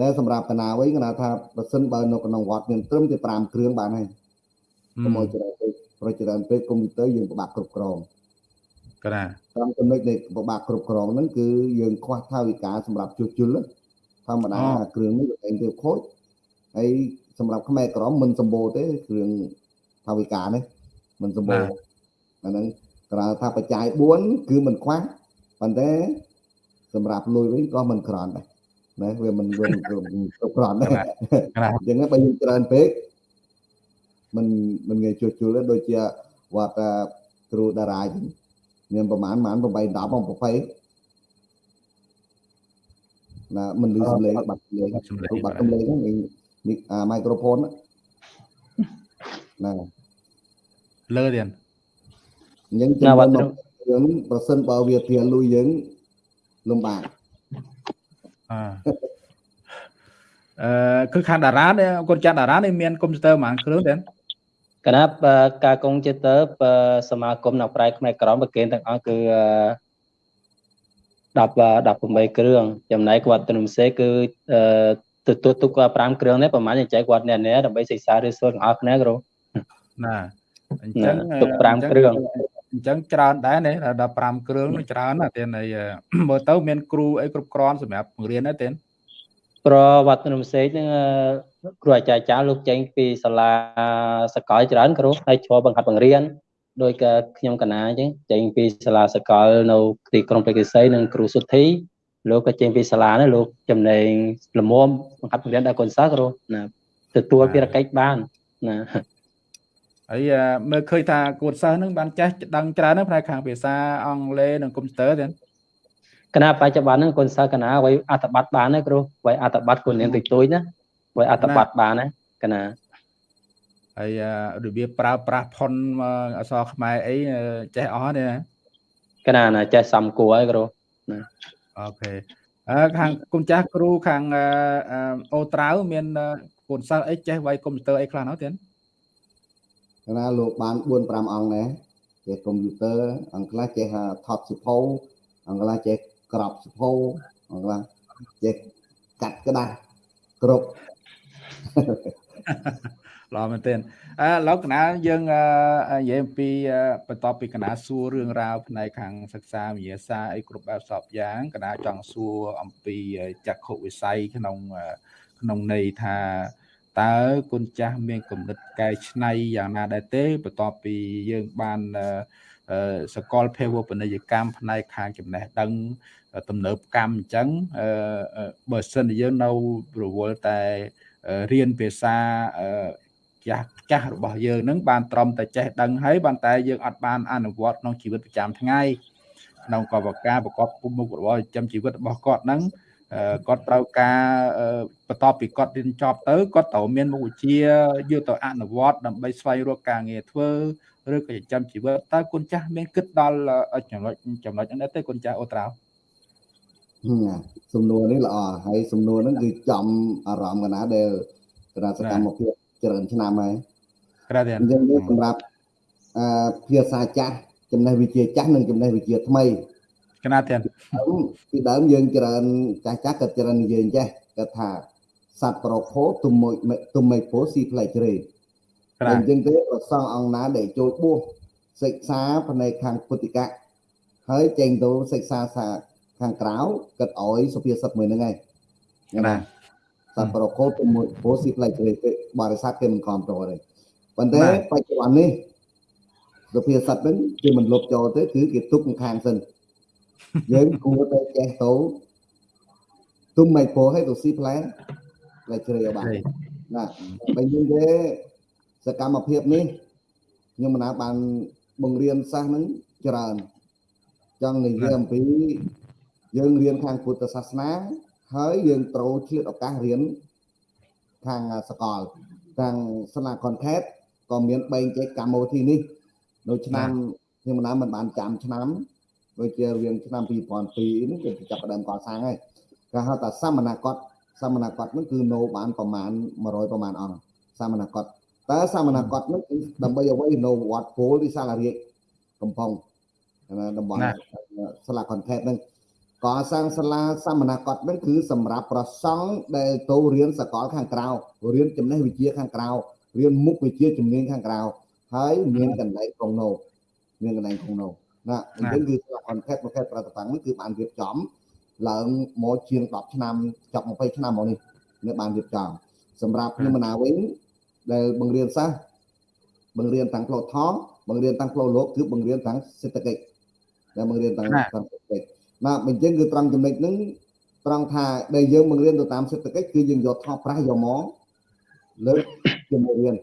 តែសម្រាប់កណាវិញកណាថាបើសិនបើនៅក្នុងវត្តមានត្រឹមតែ5គ្រឿងបានហើយកុំឲ្យច្រើនពេកប្រច្រើនពេកកុំព្យូទ័រយើងពិបាកគ្រប់គ្រងកណាតាមចំណុចនៃពិបាកគ្រប់គ្រងហ្នឹងគឺយើងខ្វះថាវិការសម្រាប់ជួសជុល ធម្មតាគ្រឿងនេះតែទៅខូចហើយសម្រាប់ខ្មែរក្រមមិនសម្បូរទេគ្រឿងថាវិការនេះមិនសម្បូរអាហ្នឹងក្រៅថាបច្ច័យ4គឺមិនខ្វះប៉ុន្តែសម្រាប់លុយវិញក៏មិនក្រន់ដែរណាវាមិនវាគ្រប់គ្រាន់ដែរអញ្ចឹងបើយើងច្រើនពេកមិនមិនងាយជួសជុលទេដូចជាវត្តគ្រូតារាយមានប្រហែលប្រហែល8 10មក20 ណាមិនលឺសំឡេងបាត់សំឡេងបាត់សំឡេងហ្នឹងអាមីក្រូហ្វូនណាលើទៀតអញ្ចឹងចាំបាត់រឿងប្រសិនបើវាធៀលុយយើងលំបាកអឺអឺគឺខាងតារានេះកូនចាស់តារានេះមានកុំព្យូទ័រប៉ុន្មានគ្រឿងទេកណាប់ការកុំព្យូទ័រសមាគមនៅប្រៃខ្មែរក្រមប្រកេនទាំងអស់គឺ 10 18គ្រឿងចំណែកគាត់ទំសេគឺទទួលទុកគាត់5គ្រឿងនេះប្រហែលចែកគាត់អ្នកនេះដើម្បីសិក្សាឬសូត្រទាំងអស់គ្នាគ្រូណាអញ្ចឹងទុក5គ្រឿងអញ្ចឹងច្រើនដែរណាដល់5គ្រឿងច្រើនណាទេនៃមើលទៅមានគ្រូអីគ្រប់គ្រាន់សម្រាប់បង្រៀនណាទេប្រវត្តិនំសេកហ្នឹងគ្រូអាចារ្យចាលោកចេញពីសាលាសកលច្រើនគ្រូហើយជាប់បង្ហាត់បង្រៀន ដោយក៏ខ្ញុំកណាអញ្ចឹងចេញពីសាលាសកលនៅទីក្រុងបេកេសីនិងគ្រូសុទ្ធីលោកក៏ចេញពីសាលានេះលោកចំណេញលមមបង្ហាត់បង្រៀនដល់កូនសិស្សគ្រូណាទទួលភារកិច្ចបានណាហើយមើលឃើញថាកូនសិស្សនឹងបានចេះដឹងច្រើនណាស់ផ្នែកខាងភាសាអង់គ្លេសនិងកុំព្យូទ័រទៀតគណៈបច្ចុប្បន្នហ្នឹងកូនសិស្សគណៈអ្វីអត្ថបទបានទេគ្រូអ្វីអត្ថបទគូននាងតិចតួចណាអ្វីអត្ថបទបានណាគណៈ ហើយរបៀបប្រើប្រាស់ផុនអក្សរខ្មែរអីចេះអស់ទេណាគណៈណាចេះសំគួរហើយគ្រូណាអូខេអឺខាងគុំចាស់គ្រូខាងអូត្រាវមានកូនសិស្សអីចេះវាយកុំព្យូទ័រអីខ្លះនោះទៀតគណៈលោកបាន4 5អង្គដែរចេះកុំព្យូទ័រអង្គខ្លះចេះថតសិភៅអង្គខ្លះចេះក្របសិភៅអង្គខ្លះចេះកាត់ក្តាស់គ្រប់ ល្អមែនទែនអឺលោកកណាយើងនិយាយអំពីបន្ទាប់ពីកណាសួររឿងរ៉ាវផ្នែកខាងសិក្សាវិទ្យាសាស្ត្រអីគ្រប់បែបសពយ៉ាងកណាចង់សួរអំពីចក្ខុវិស័យក្នុងក្នុងន័យថាតើគុណចាស់មានគំនិតកែច្នៃយ៉ាងណាដែរទេបន្ទាប់ពីយើងបានសកលភាវូបនីយកម្មផ្នែកខាងចំណេះដឹងទំនើបកម្មអញ្ចឹងបើសិនយើងនៅរវល់តែរៀនភាសា ចាស់ចាស់របស់យើងនឹងបានត្រឹមតែចេះដឹងហើយបានតែយើងអត់បានអនុវត្តក្នុងជីវិតប្រចាំថ្ងៃក្នុងកបការប្រកបមុខរបរចិញ្ចឹមជីវិតរបស់គាត់នឹងគាត់ត្រូវការបន្ទាប់ពីគាត់រៀនចប់ទៅគាត់ត្រូវមានមុខវិជ្ជាយកទៅអនុវត្តដើម្បីស្វែងរកការងារធ្វើឬក៏ចិញ្ចឹមជីវិតតើគុណចាស់មានគិតដល់ចំណុចចំណុចហ្នឹងទេគុណចាស់អូត្រាវសំណួរនេះល្អហើយសំណួរហ្នឹងគឺចំអារម្មណ៍កណាដែលកណាសកម្មភាព ច្រើនឆ្នាំហើយក្រៅតែអញ្ចឹងសម្រាប់អឺភាសាចាស់ចំណេះវិជ្ជាចាស់និងចំណេះវិជ្ជាថ្មីកណាទាំងពីដើមយើងច្រើនចាស់ចាស់ក៏ច្រើននិយាយចេះគាត់ថាសត្វប្រភោទុំមួយទុំមិនពោស៊ីផ្លែជ្រេតែអញ្ចឹងទេប្រសងអង្គណាដែលចូលបួសសិក្សាផ្នែកខាងពុទ្ធិកៈហើយចេញទៅសិក្សាសាខាងក្រៅគាត់ឲ្យសុភាសិតមួយហ្នឹងឯងណាស ត្វប្រភោទុំមួយពោស៊ីផ្លែជ្រេបរិស័ទគេមិនគ្រប់គ្រងទេប៉ុន្តែបច្ចុប្បន្ននេះសុភាសិតហ្នឹងគេមិនលុបចោលទេគឺគេទុកខាងសិនយើងគួរតែចេះទៅទុំមិនពោឲ្យទៅស៊ីផ្លែផ្លែជ្រៃបានណាបើយើងទេសកម្មភាពនេះខ្ញុំមិនណាបានបង្រៀនសាសហ្នឹងច្រើនចង់និយាយអំពីយើងរៀនខាងពុទ្ធសាសនា ហើយយើងត្រូវឆ្លៀតឱកាសរៀនខាងសកលខាងស្នាខុនខេតក៏មានបែងចែកកម្មវិធីនេះនៅឆ្នាំខ្ញុំណាមិនបានចាំឆ្នាំដូចជារៀងឆ្នាំ2002នេះគេចាប់ផ្ដើមកសាងហើយគេហៅថាសមណកតសមណកតនោះគឺនៅបានប្រមាណ100ប្រមាណអង្គសមណកតតើសាមណគាត់នឹងដើម្បីអ្វីនៅវត្តពលទីសាលារាជកំពង់ណាតំបន់សាលា content ហ្នឹង កសាងសាលាសាមណគាត់ហ្នឹងគឺសម្រាប់ប្រសង់ដែលទៅរៀនសកលខាងក្រៅរៀនចំណេះវិជ្ជាខាងក្រៅរៀនមុខវិជ្ជាជំនាញខាងក្រៅហើយមានកន្លែងក្នុងនោះមានកន្លែងក្នុងនោះណាអញ្ចឹងគឺសាលា content ប្រភេទប្រតិបត្តិហ្នឹងគឺបានរៀបចំឡើងមកជាង10ឆ្នាំចប់20ឆ្នាំមកនេះនៅបានរៀបចំសម្រាប់ខ្ញុំមណាវិញដែលបង្រៀនសាសបង្រៀនទាំងផ្លូវថងបង្រៀនទាំងផ្លូវលោកគឺបង្រៀនទាំងសេដ្ឋកិច្ចដែលបង្រៀនទាំងទាំងសេដ្ឋកិច្ច ណាអញ្ចឹងគឺត្រង់ចំណុចហ្នឹងត្រង់ថាដែលយើងបង្រៀនទៅតាមសេដ្ឋកិច្ចគឺយើងយកថោប្រាស់យកមកលើកជាមេរៀន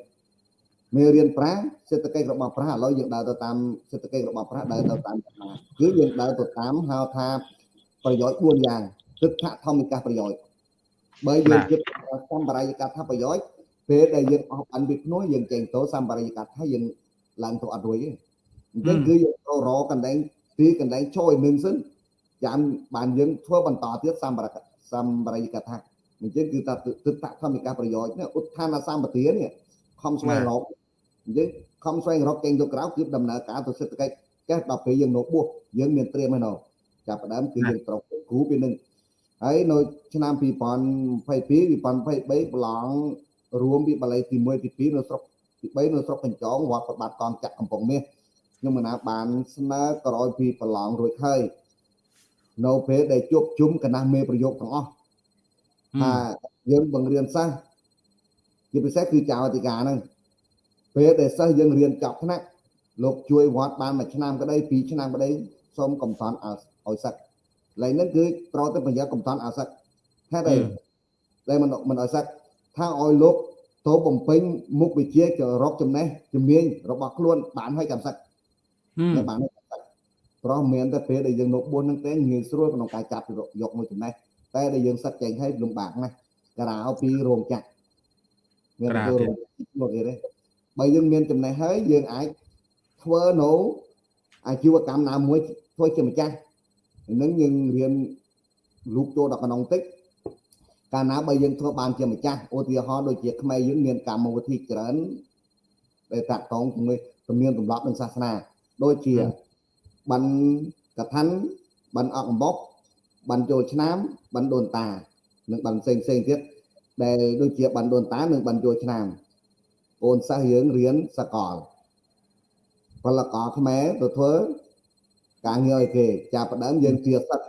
មេរៀនប្រាស់សេដ្ឋកិច្ចរបស់ប្រាស់ឥឡូវយើងដើរទៅតាមសេដ្ឋកិច្ចរបស់ប្រាស់ដើរទៅតាមប្រាស់គឺយើងដើរទៅតាមហៅថាប្រយោជន៍4យ៉ាងទឹកថធម្មិកាប្រយោជន៍បើយើងគិតសម្បរាយកថាប្រយោជន៍ពេលដែលយើងអស់បានពីភ្នោះយើងចេញទៅសម្បរាយកថាយើងឡើងទៅអត់រួយទេអញ្ចឹងគឺយើងត្រូវរកកន្លែងទីកន្លែងជួយនឹងសិន ចាំបានយើងធ្វើបន្តទៀតសម្បរសម្បរិយកថាអញ្ចឹងគឺថាទឹកតធម្មិកាប្រយោជន៍នេះឧទ្ធានសម្បទានេះខំស្វែងរកអញ្ចឹងខំស្វែងរកចេញទៅក្រៅគឺដំណើរការទៅសេដ្ឋកិច្ចចេះដល់ពេលយើងនៅបួសយើងមានត្រៀមហើយនៅចាប់ផ្ដើមគឺយើងត្រូវគ្រូពីនឹងហើយនៅឆ្នាំ2022 2023ប្រឡងរួមពីបាលីទី1ទី2នៅស្រុកទី3នៅស្រុកកញ្ចងវត្តប្របាទកងចាក់កំពង់មាសខ្ញុំមិនណាបានស្នើក្រោយពីប្រឡងរួចហើយ នៅពេលដែលជួបជុំគណៈមេប្រយោគទាំងអស់ថាយើងបង្រៀនសិស្សជាពិសេសគឺចៅអធិការហ្នឹងពេលដែលសិស្សយើងរៀនចប់ថ្នាក់លោកជួយវត្តបានមួយឆ្នាំក្តីពីរឆ្នាំក្តីសូមកំសត់ឲ្យសឹកឡើយហ្នឹងគឺត្រូវតែប្រយ័ត្នកំសត់ឲ្យសឹកហេតុអីដែលមិនមិនឲ្យសឹកថាឲ្យលោកទៅបំពេញមុខវិជ្ជារកចំណេះជំនាញរបស់ខ្លួនបានហើយកំសឹកតែបាន ព្រោះមានតែពេលដែលយើងនៅ4នឹងទេងាយស្រួលក្នុងការចាប់យកមួយចំណេះតែដែលយើងសឹកចេញឲ្យលំបាកណាស់ការោពីរោងចក្រមានរោងចក្រមកទេបើយើងមានចំណេះហើយយើងអាចធ្វើនៅអាជីវកម្មណាមួយធ្វើជាម្ចាស់នឹងយើងរៀនលូកចូលដល់ក្នុងតិចកាលណាបើយើងធ្វើបានជាម្ចាស់ឧទាហរណ៍ដូចជាខ្មែរយើងមានកម្មវិធីច្រើនដែលតាក់ទងជាមួយទំនៀមទម្លាប់និងសាសនាដូចជា ប័ណ្ណកថាប័ណ្ណអកអំបុកប័ណ្ណចូលឆ្នាំប័ណ្ណដូនតា និងប័ណ្ណផ្សេងផ្សេងទៀតដែលដូចជាប័ណ្ណដូនតានិងប័ណ្ណចូលឆ្នាំអូនសិស្សយើងរៀនសកលពលករខ្មែរទៅធ្វើការងារឲ្យគេចាប់ផ្ដើមយើងទាសិត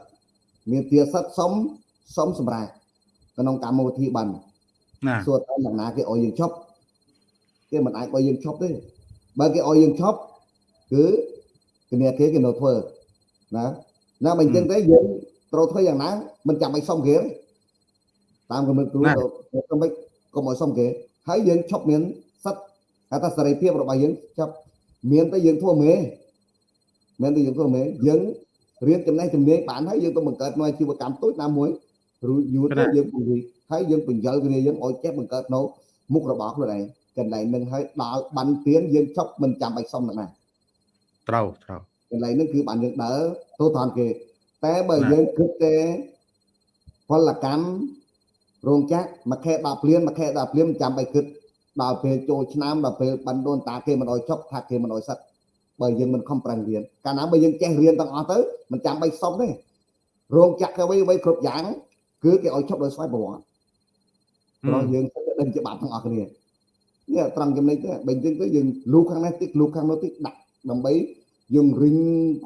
មានទាសិតសុំសុំសម្រាប់ក្នុងកម្មវិធីបានណាសួរតើយ៉ាងណាគេឲ្យយើងឈប់គេមិនអាចឲ្យយើងឈប់ទេបើគេឲ្យយើងឈប់គឺ គ្នាគេគេនៅធ្វើណាណាបើអញ្ចឹងទេយើងត្រូវធ្វើយ៉ាងណាមិនចាំបាច់សុំគេតាមគំនិតគ្រូទៅមិនកុំឲ្យសុំគេហើយយើងឈប់មានសិទ្ធហៅថាសេរីភាពរបស់យើងចាប់មានតែយើងធ្វើមេមែនទេយើងធ្វើមេយើងរៀនចំណេះជំនាញបានហើយយើងទៅបង្កើតនៅអាជីវកម្មតូចណាមួយឬយូរទៅយើងពង្រីកហើយយើងបញ្យល់គ្នាយើងឲ្យចេះបង្កើតនៅមុខរបស់ខ្លួនឯងកន្លែងនឹងហើយដល់បានទៀនយើងចប់មិនចាំបាច់សុំណា ត្រូវត្រូវកន្លែងហ្នឹងគឺបានយើងដើរទៅតាមគេ តែបើយើងគិតទេផលកម្មរោងចក្រមួយខែ10ព្រានមួយខែ10ព្រានមិនចាំបាច់គិតដល់ពេលចូលឆ្នាំដល់ពេលបានដូនតាគេមិនអោយចប់ថាគេមិនអោយសិតបើយើងមិនខំប្រឹងរៀនកាលណាបើយើងចេះរៀនទាំងអស់ទៅមិនចាំបាច់សុំទេរោងចក្រអ្វីអ្វីគ្រប់យ៉ាង គឺគេឲ្យឈប់ដោយស្វ័យប្រវត្តិព្រោះយើងដឹងច្បាប់ទាំងអស់គ្នានេះត្រង់ចំណុចនេះបើអញ្ចឹងទៅយើងលូខាងនេះតិចលូខាងនោះតិចដាក់ ដើម្បីយើងរិញ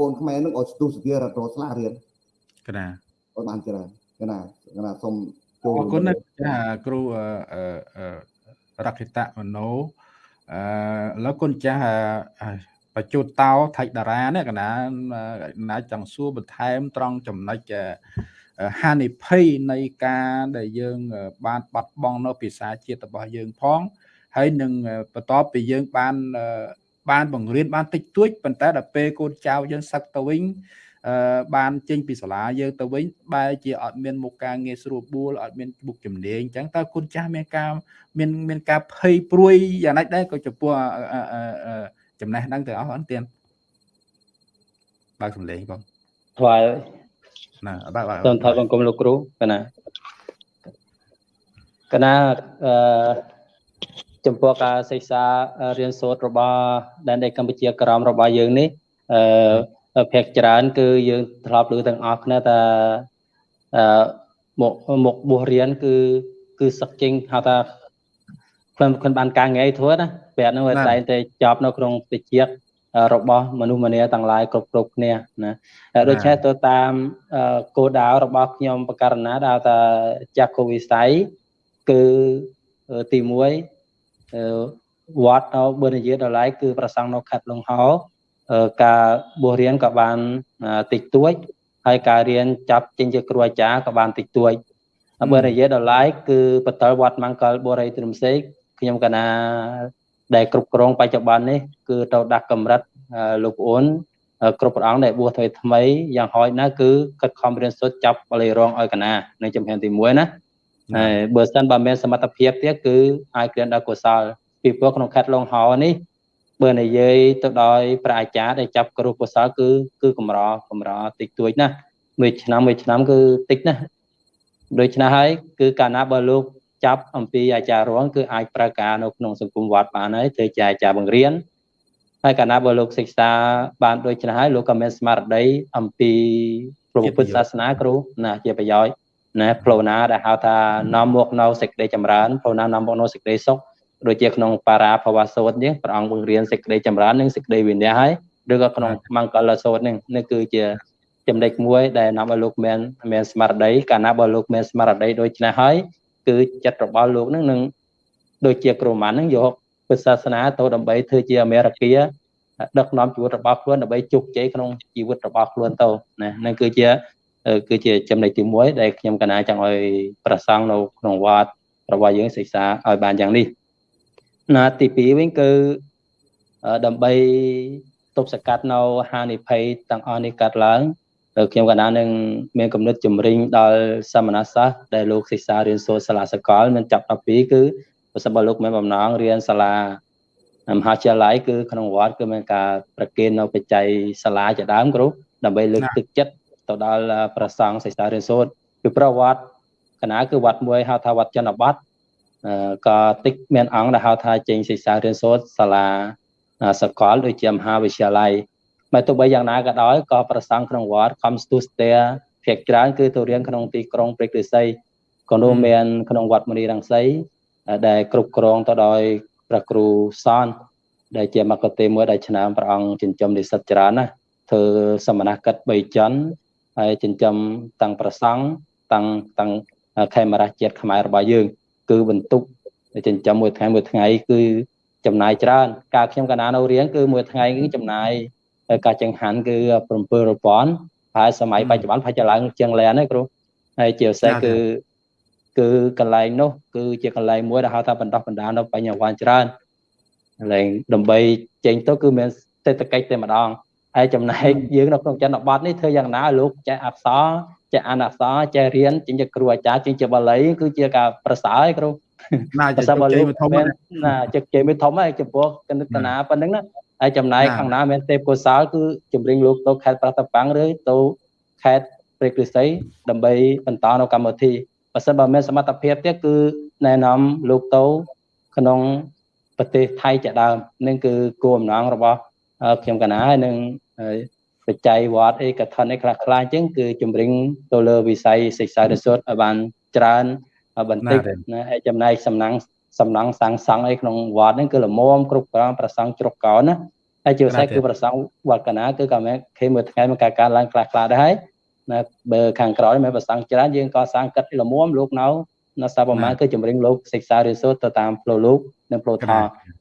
កូនខ្មែរនឹងឲ្យស្ទុះសទារត់រស្លារៀនកណាឲ្យបានច្រើនកណាកណាសូមចូលអរគុណណាចាគ្រូរកេតមនោអឺឥឡូវគុណចាស់បច្ចុតតោថៃតារានេះកណាណាចង់សួរបន្ថែមត្រង់ចំណុចហានិភ័យនៃការដែលយើង បានបាត់បង់នៅភាសាជាតិរបស់យើងផងហើយនឹងបន្ទាប់ពីយើងបាន បានបង្រៀនបានតិចតួចប៉ុន្តែដល់ពេលកូនចៅយើងសឹកទៅវិញអឺបានចេញពីសាលាយើងទៅវិញបែរជាអត់មានមុខការងារស្រួលបួលអត់មានមុខជំនាញអញ្ចឹងតើគុណចាស់មានការមានមានការភ័យព្រួយយ៉ាងណាដែរក៏ចំពោះចំណេះដឹងទៅអស់អត់ទៀតបើកសំឡេងបងថ្វាយណាបើបើសូមថាបង្គំលោកគ្រូកណាកណាអឺ ចំពោះការសិក្សារៀនសូត្ររបស់ដែនដីកម្ពុជាក្រមរបស់យើងនេះអឺភាគច្រើន គឺយើងធ្លាប់ឮទាំងអស់គ្នាថាអឺមកមកបួសរៀនគឺគឺសឹកចេញហៅថាខ្ញុំខ្ញុំបានការងារធ្វើណាពេលហ្នឹងវាតែងតែចប់នៅក្នុងវិជ្ជារបស់មនុស្សម្នាទាំងឡាយគ្រប់គ្រប់គ្នាណាដូច្នេះទៅតាមគោលដៅរបស់ខ្ញុំបករណាដែលថាចាក់គោវិស័យគឺទី1 វត្តនៅបើនិយាយដល់ឡៃគឺប្រសង់នៅខេត្តលង្ហោការបួសរៀនក៏បានតិចតួចហើយការរៀនចាប់ចេញជាគ្រូអាចារ្យក៏បានតិចតួចបើនិយាយដល់ឡៃគឺបតលវត្តមង្គលបុរីទ្រឹមសេកខ្ញុំកណាដែលគ្រប់គ្រងបច្ចុប្បន្ននេះគឺទៅដាក់កម្រិតលោកប្អូនគ្រប់ព្រះអង្គដែលបួសថ្មីថ្មីយ៉ាងហោចណាស់គឺខិតខំរៀនសូត្រចាប់បលិរងឲ្យកណានៅចំហានទី1ណា ហើយបើសិនបើមានសមត្ថភាពទៀតគឺអាចក្រៀនដល់កុសលពីព្រោះក្នុងខេត្តលងហោនេះបើនិយាយទៅដោយព្រះអាចារ្យដែលចាប់គ្រូកុសលគឺគឺកម្រកម្រតិចតួចណាស់មួយឆ្នាំមួយឆ្នាំគឺតិចណាស់ដូច្នេះហើយគឺកាលណាបើលោកចាប់អំពីអាចារ្យរងគឺអាចប្រើការនៅក្នុងសង្គមវត្តបានហើយធ្វើជាអាចារ្យបង្រៀនហើយកាលណាបើលោកសិក្សាបានដូចនេះហើយលោកក៏មានស្មារតីអំពីព្រះពុទ្ធសាសនាគ្រូណាជាប្រយោជន៍ ណាផ្លូវណាដែលហៅថានាំមកនៅសេចក្តីចម្រើនផ្លូវណានាំមកនៅសេចក្តីសុខដូចជាក្នុងបារាភវសូត្រនេះព្រះអង្គបង្រៀនសេចក្តីចម្រើននិងសេចក្តីវិន័យហើយឬក៏ក្នុងមង្គលសូត្រនេះនេះគឺជាចំណុចមួយដែលនាំឲ្យលោកមានមានស្មារតីកាលណាបើលោកមានស្មារតីដូចនេះហើយគឺចិត្តរបស់លោកនឹងនឹងដូចជាគ្រូម៉ាន់នឹងយកពុទ្ធសាសនាទៅដើម្បីធ្វើជាអមេរិកាដឹកនាំជីវិតរបស់ខ្លួនដើម្បីជោគជ័យក្នុងជីវិតរបស់ខ្លួនទៅណានឹងគឺជា គឺជាចំណុចទី1ដែលខ្ញុំកណាចង់ឲ្យប្រសង់នៅក្នុងវត្តរបស់យើងសិក្សាឲ្យបានយ៉ាងនេះណាទី2វិញគឺដើម្បីទប់ស្កាត់នៅហានិភ័យទាំងអស់នេះកាត់ឡើងខ្ញុំកណានឹងមានគំនិតជំរិញដល់សមណសាស្ត្រដែលលោកសិក្សារៀនសូត្រសាលាសកលមានចាប់12គឺប្រសិនបើលោកមានបំណងរៀនសាលាមហាវិទ្យាល័យគឺក្នុងវត្តគឺមានការប្រគេននៅបច្ច័យសាលាជាដើមគ្រូដើម្បីលើកទឹកចិត្ត ទៅដល់ប្រសង់សិក្សារៀនសូត្រពីប្រវត្តិកណាគឺវត្តមួយហៅថាវត្តចន្ទបត្តិក៏តិចមានអង្គដែលហៅថាចេញសិក្សារៀនសូត្រសាលាសកលដូចជាមហាវិទ្យាល័យបើទោះបីយ៉ាងណាក៏ដោយក៏ប្រសង់ក្នុងវត្ត comes to stay ភាគច្រើនគឺទៅរៀនក្នុងទីក្រុងព្រែកឫស្សីក៏នោះមានក្នុងវត្តមនីរង្សីដែលគ្រប់គ្រងទៅដោយព្រះគ្រូសនដែលជាមកទេមួយដែលឆ្នាំព្រះអង្គចិញ្ចឹមនិស្សិតច្រើនណាធ្វើសមណកិច្ច3ចន្ទ ហើយចិញ្ចឹមតាំងប្រសង់តាំងតាំងខេមរាជាតិខ្មែររបស់យើង គឺបន្ទុកចិញ្ចឹមមួយថ្ងៃមួយថ្ងៃគឺចំណាយច្រើន ការខ្ញុំកណានៅរៀនគឺមួយថ្ងៃគឺចំណាយការចង្ហាន់គឺ7000ហើយសម័យបច្ចុប្បន្នប្រហែលជាឡើងជាងលែនទេគ្រូហើយជាពិសេសគឺគឺកន្លែងនោះគឺជាកន្លែងមួយដែលហៅថាបណ្ដោះបណ្ដាលនៅបញ្ញវន្តច្រើនកន្លែងដើម្បីចេញទៅគឺមានសេដ្ឋកិច្ចតែម្ដង ហើយចំណែកយើងនៅក្នុងចន្ទបត្តិនេះធ្វើយ៉ាងណាលោកចេះអក្សរចេះអានអក្សរចេះរៀនចេញជាគ្រូអាចារ្យចេញជាបាលីគឺជាការប្រសើរឯគ្រូណាជជ័យមួយធំណាជជ័យមួយធំហើយចំពោះកណិតនាប៉ុណ្្នឹងណាហើយចំណាយខាងណាមានទេពកោសលគឺជំរិញលោកទៅខេត្តប្រតាប៉ាំងឬទៅខេត្តព្រែកឫស្សីដើម្បីបន្តនៅកម្មវិធីបើសិនបើមានសមត្ថភាពទៀតគឺណែនាំលោកទៅក្នុងប្រទេសថៃជាដើមនឹងគឺគោលបំណងរបស់ ខ្ញុំកណាហើយនឹងបច្ច័យវត្តអីកថាអីខ្លះខ្លះអញ្ចឹងគឺជំរិញទៅលើវិស័យសិក្សារិស័តឲ្យបានច្រើនបន្តិចណាហើយចំណែកសំណាងសំណង់សាងសង់អីក្នុងវត្តហ្នឹងគឺល្មមគ្រប់គ្រងប្រសង់ជ្រុកកោនណាហើយជាពិសេសគឺប្រសង់វត្តកណាគឺក៏មានគេមួយថ្ងៃមកការការឡើងខ្លះខ្លះដែរហើយណាបើខាងក្រោយមានប្រសង់ច្រើនយើងក៏សាងកិត្តល្មមលោកនៅ នៅសាប្រមាណគឺជំរិញលោកសិក្សារៀនសូត្រទៅតាមផ្លូវលោកនិងផ្លូវថា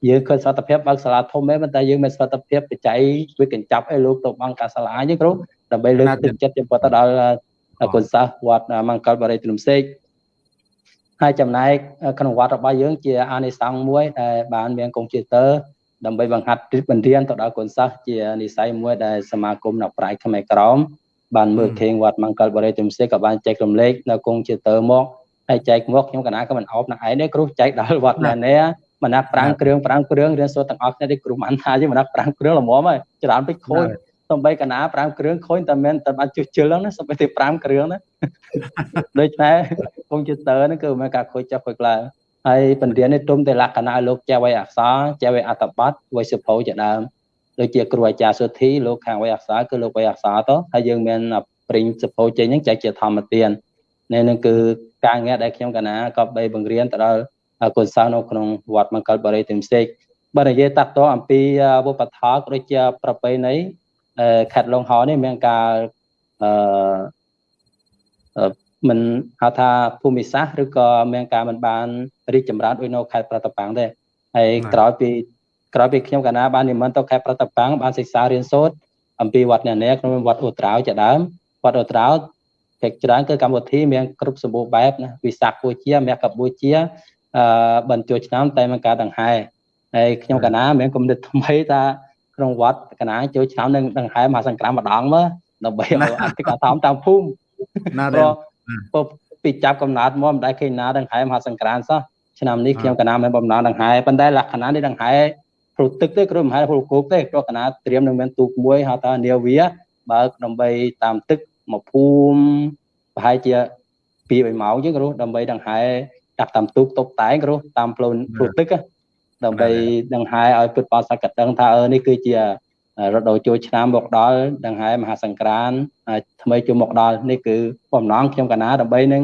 យើងឃើញសវត្ថភាពបើកសាលាធំមែនប៉ុន្តែយើងមានសវត្ថភាពបច្ច័យវាកញ្ចប់ឲ្យលោកទៅបង្កើតសាលាយើងគ្រូដើម្បីលើកទឹកចិត្តចំពោះទៅដល់គុណសាសវត្តមង្គលបរិយទ្រមសេកហើយចំណែកក្នុងវត្តរបស់យើងជាអានិសង្ឃមួយដែលបានមានកុំព្យូទ័រដើម្បីបង្ហាត់បញ្រៀនទៅដល់កូនសិស្សជានិស័យមួយដែលសមាគមអ្នកប្រាជ្ញខ្មែរក្រមបានមើលឃើញវត្តមង្គលបរិយទុំសេក៏បានចែករំលែកនៅកុំព្យូទ័រមក ហើយចែកមកខ្ញុំកណាក៏មិនអោបនឹងឯងទេគ្រូចែកដល់វត្តណានេះមណាប្រាំងគ្រឿងប្រាំងគ្រឿងរៀនសូត្រទាំងអស់គ្នាទេគ្រូមិនថាទេមណាប្រាំងគ្រឿងល្មមហើយច្រើនពេកខូចសំបីកណា5គ្រឿងខូចតែមិនតែបានជុះជិលហ្នឹងណាសំបីតែ5គ្រឿងណាដូច្នេះកុំព្យូទ័រហ្នឹងគឺមានការខូចចុះខូចឡើងហើយបញ្រៀននេះទុំតែលក្ខណៈលោកចេះវ័យអក្សរចេះវ័យអត្តបទវ័យសុភោជាដើមដូចជាគ្រូអាចារ្យសុធីលោកខាងវ័យអក្សរគឺលោកវ័យអក្សរទៅហើយយើងមានព្រិញសុភោចេញហ្នឹងចែកជាធម្មទាននេះនឹងគឺ ការងារដែលខ្ញុំកណាក៏បីបង្រៀនទៅដល់កូនសិស្សនៅក្នុងវត្តមង្គលបរិយទិមសេកបើនិយាយតាក់ទងអំពីវប្បធម៌ក៏ដូចជាប្រពៃណីខេត្តលងហោនេះមានការអឺមិនហៅថាភូមិសាស្ត្រឬក៏មានការមិនបានរីកចម្រើនដូចនៅខេត្តប្រតប៉ាំងទេហើយក្រោយពីក្រោយពីខ្ញុំកណាបាននិមន្តទៅខេត្តប្រតប៉ាំងបានសិក្សារៀនសូត្រអំពីវត្តអ្នកនាក្នុងវត្តអូត្រាវជាដើមវត្តអូត្រាវ ភាគច្រើនគឺកម្មវិធីមានគ្រប់សម្បូរបែបណាវិសាខបូជាមគ្គបូជាអឺបញ្ចូលឆ្នាំតែមានការដង្ហែហើយខ្ញុំកណាមានគំនិតថ្មីថាក្នុងវត្តកណាចូលឆ្នាំនឹងដង្ហែមហាសង្គ្រាមម្ដងមើលដើម្បីឲ្យអតិកធមតាមភូមិណាទេពីចាប់កំណត់មកមិនដែលឃើញណាដង្ហែមហាសង្គ្រាមសោះឆ្នាំនេះខ្ញុំកណាមានបំណងដង្ហែប៉ុន្តែលក្ខណៈនេះដង្ហែព្រោះទឹកទេគ្រូមហាព្រោះគោកទេព្រោះកណាត្រៀមនឹងមានទូកមួយហៅថានាវាបើកដើម្បីតាមទឹក មកភូមិប្រហែលជា2 3ម៉ោងជាងគ្រូដើម្បីដង្ហែដាក់តាមទូកតុបតែងគ្រូតាមផ្លូវព្រោះទឹកដើម្បីដង្ហែឲ្យពុទ្ធបរិស័ទកដឹងថាអឺនេះគឺជារដូវចូលឆ្នាំមកដល់ដង្ហែមហាសង្ក្រានថ្មីចូលមកដល់នេះគឺបំណងខ្ញុំកណាដើម្បីនឹង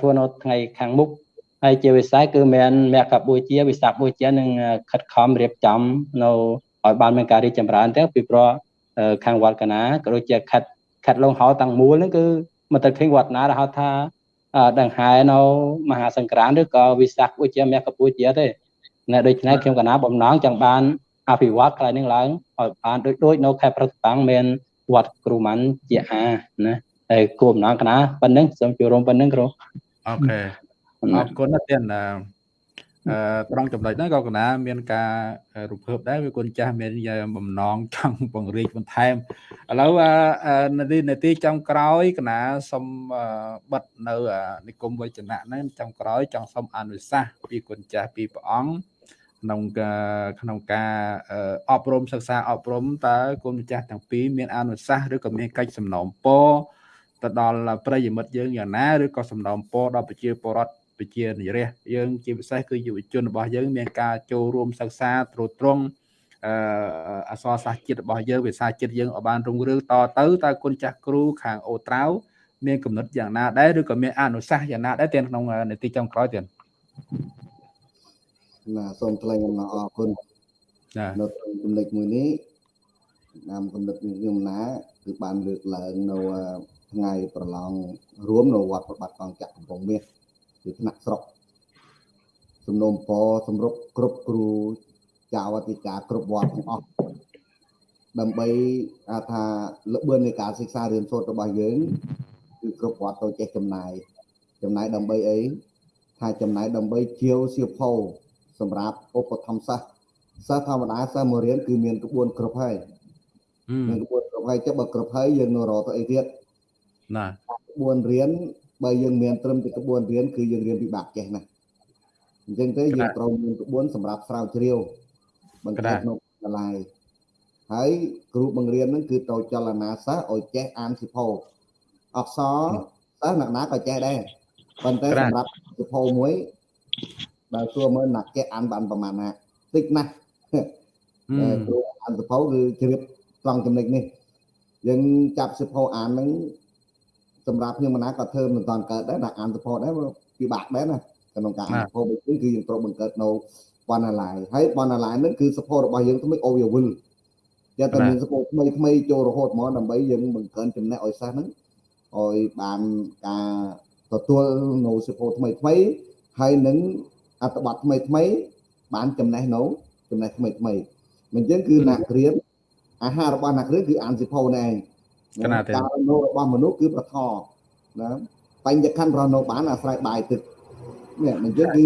ធ្វើនៅថ្ងៃខាងមុខហើយជាវិស័យគឺមានមគ្គបូជាវិសាខបូជានឹងខិតខំរៀបចំនៅឲ្យបានមានការរីកចម្រើនទាំងពីព្រោះខាងវត្តកណាក៏ដូចជាខិត ខិតលងហោតាំងមូលហ្នឹងគឺមិនទៅឃើញវត្តណាដែលហៅថាដង្ហែនៅមហាសង្ក្រានឬក៏វិសាខបូជាមគ្គបូជាទេណែដូច្នេះខ្ញុំកណាបំណងចង់បានអភិវឌ្ឍកន្លែងនេះឡើងឲ្យបានដូចដូចនៅខេត្តប្រតាំងមានវត្តគ្រូម៉ាន់ជាអាណាហើយគោលបំណងកណាប៉ុណ្្នឹងសូមចូលរួមប៉ុណ្្នឹងគ្រូអូខេអរគុណណាស់ទៀតអឺ ត្រង់ចំណុចហ្នឹងក៏កណាមានការរំភើបដែរវាគុណចាស់មានបំណងចង់បង្រៀនបន្ថែមឥឡូវនាទីនាទីចំក្រោយកណាសូមបិទនៅនិគមវចនៈហ្នឹងចំក្រោយចង់សូមអនុសាសន៍ពីគុណចាស់ពីព្រះអង្គក្នុងក្នុងការអប់រំសិក្សាអប់រំតើគុណម្ចាស់ទាំងពីរមានអនុសាសន៍ឬក៏មានកិច្ចសំណូមពរទៅដល់ប្រិយមិត្តយើងយ៉ាងណាឬក៏សំណូមពរដល់ប្រជាពលរដ្ឋ ប្រជានិរះយើងជាពិសេសគឺយុវជនរបស់យើង មានការចូលរួមសិក្សាត្រួតត្រងអឺអសរសាស្ត្រជាតិរបស់យើងភាសាជាតិយើងឲ្យបានរុងរឿងតទៅតើគុណចាស់គ្រូខាងអូត្រាវមានកំណត់យ៉ាងណាដែរឬក៏មានអនុសាសន៍យ៉ាងណាដែរទាំងក្នុងនីតិចុងក្រោយទៀតណាសូមថ្លែងអំណរអរគុណចានៅក្នុងចំណុចមួយនេះតាមកំណត់ខ្ញុំណាគឺបានលើកឡើងនៅថ្ងៃប្រឡងរួមនៅវត្តប្របាត់កងចក្រកំពង់មាស គឺថ្នាក់ស្រុកសំណុំពរសម្រុកគ្រប់គ្រូចៅអធិការគ្រប់វត្តទាំងអស់ដើម្បីថាលបឿននៃការសិក្សារៀនសូត្ររបស់យើងគឺគ្រប់វត្តទៅចេះចំណាយចំណាយដើម្បីអីថាចំណាយដើម្បីជាវសៀវភៅសម្រាប់ឧបត្ថម្ភសិស្សសិស្សធម្មតាសិស្សមករៀនគឺមានក្បួនគ្រប់ហើយមានក្បួនគ្រប់ហើយចុះបើគ្រប់ហើយយើងនៅរកទៅអីទៀតណាក្បួនរៀន បើយើងមានត្រឹមតែក្បួនរៀនគឺយើងរៀនពិបាកចេះណាអញ្ចឹងទេយើងត្រូវមានក្បួនសម្រាប់ស្រាវជ្រាវបង្កើតក្នុងសាលាហើយគ្រូបង្រៀនហ្នឹងគឺទៅចលនាសិស្សឲ្យចេះអានសិភៅអក្សរសិស្សអ្នកណាក៏ចេះដែរប៉ុន្តែសម្រាប់សិភៅមួយបើសួរមើលណាចេះអានបានប្រហែលណាតិចណាស់គ្រូអានសិភៅគឺជ្រាបត្រង់ចំណុចនេះយើងចាប់សិភៅអានហ្នឹង សម្រាប់ខ្ញុំណាក៏ធ្វើមិនតាន់កើតដែរដាក់អាន support ដែរពិបាកដែរណាក្នុងការអាន support វិញគឺយើងត្រូវបង្កើតនៅ Banalai ហើយ Banalai ហ្នឹងគឺ support របស់យើងថ្មីអូវាវិលយកតែមាន support ថ្មីថ្មីចូលរហូតមកដើម្បីយើងបង្កើនចំណេះឲ្យសិស្សហ្នឹងឲ្យបានការទទួលនៅ support ថ្មីថ្មីហើយនឹងអត្ថបទថ្មីថ្មីបានចំណេះនៅចំណេះថ្មីថ្មីមិនអញ្ចឹងគឺអ្នករៀនអាហាររបស់អ្នករៀនគឺអានសិភៅនេះឯង កណាទេការរស់នៅរបស់មនុស្សគឺប្រថណាបញ្ញខណ្ឌរស់នៅបានអាស្រ័យបាយទឹកនេះមិនយើងគឺ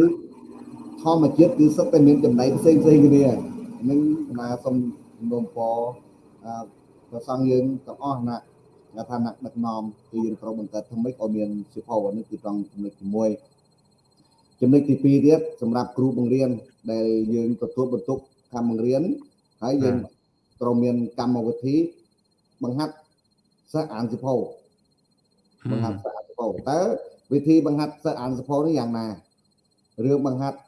ធម្មជាតិគឺសុទ្ធតែមានចំណៃផ្សេងផ្សេងគ្នានឹងណាសូមនោមពរប្រសងយើងទាំងអស់ណាថាថាណាដឹកនាំគឺយើងត្រូវបង្កើតថ្មីក៏មានសិភៅនេះគឺត្រង់ចំណុចទី1ចំណុចទី2ទៀតសម្រាប់គ្រូបង្រៀនដែលយើងទទួលបន្ទុកកម្មបង្រៀនហើយយើងត្រូវមានកម្មវិធីបង្ហាត់ សិស្សអានសិភៅបង្ហាត់សិស្សអានសិភៅតើវិធីបង្ហាត់សិស្សអានសិភៅនេះយ៉ាងណារឿងបង្ហាត់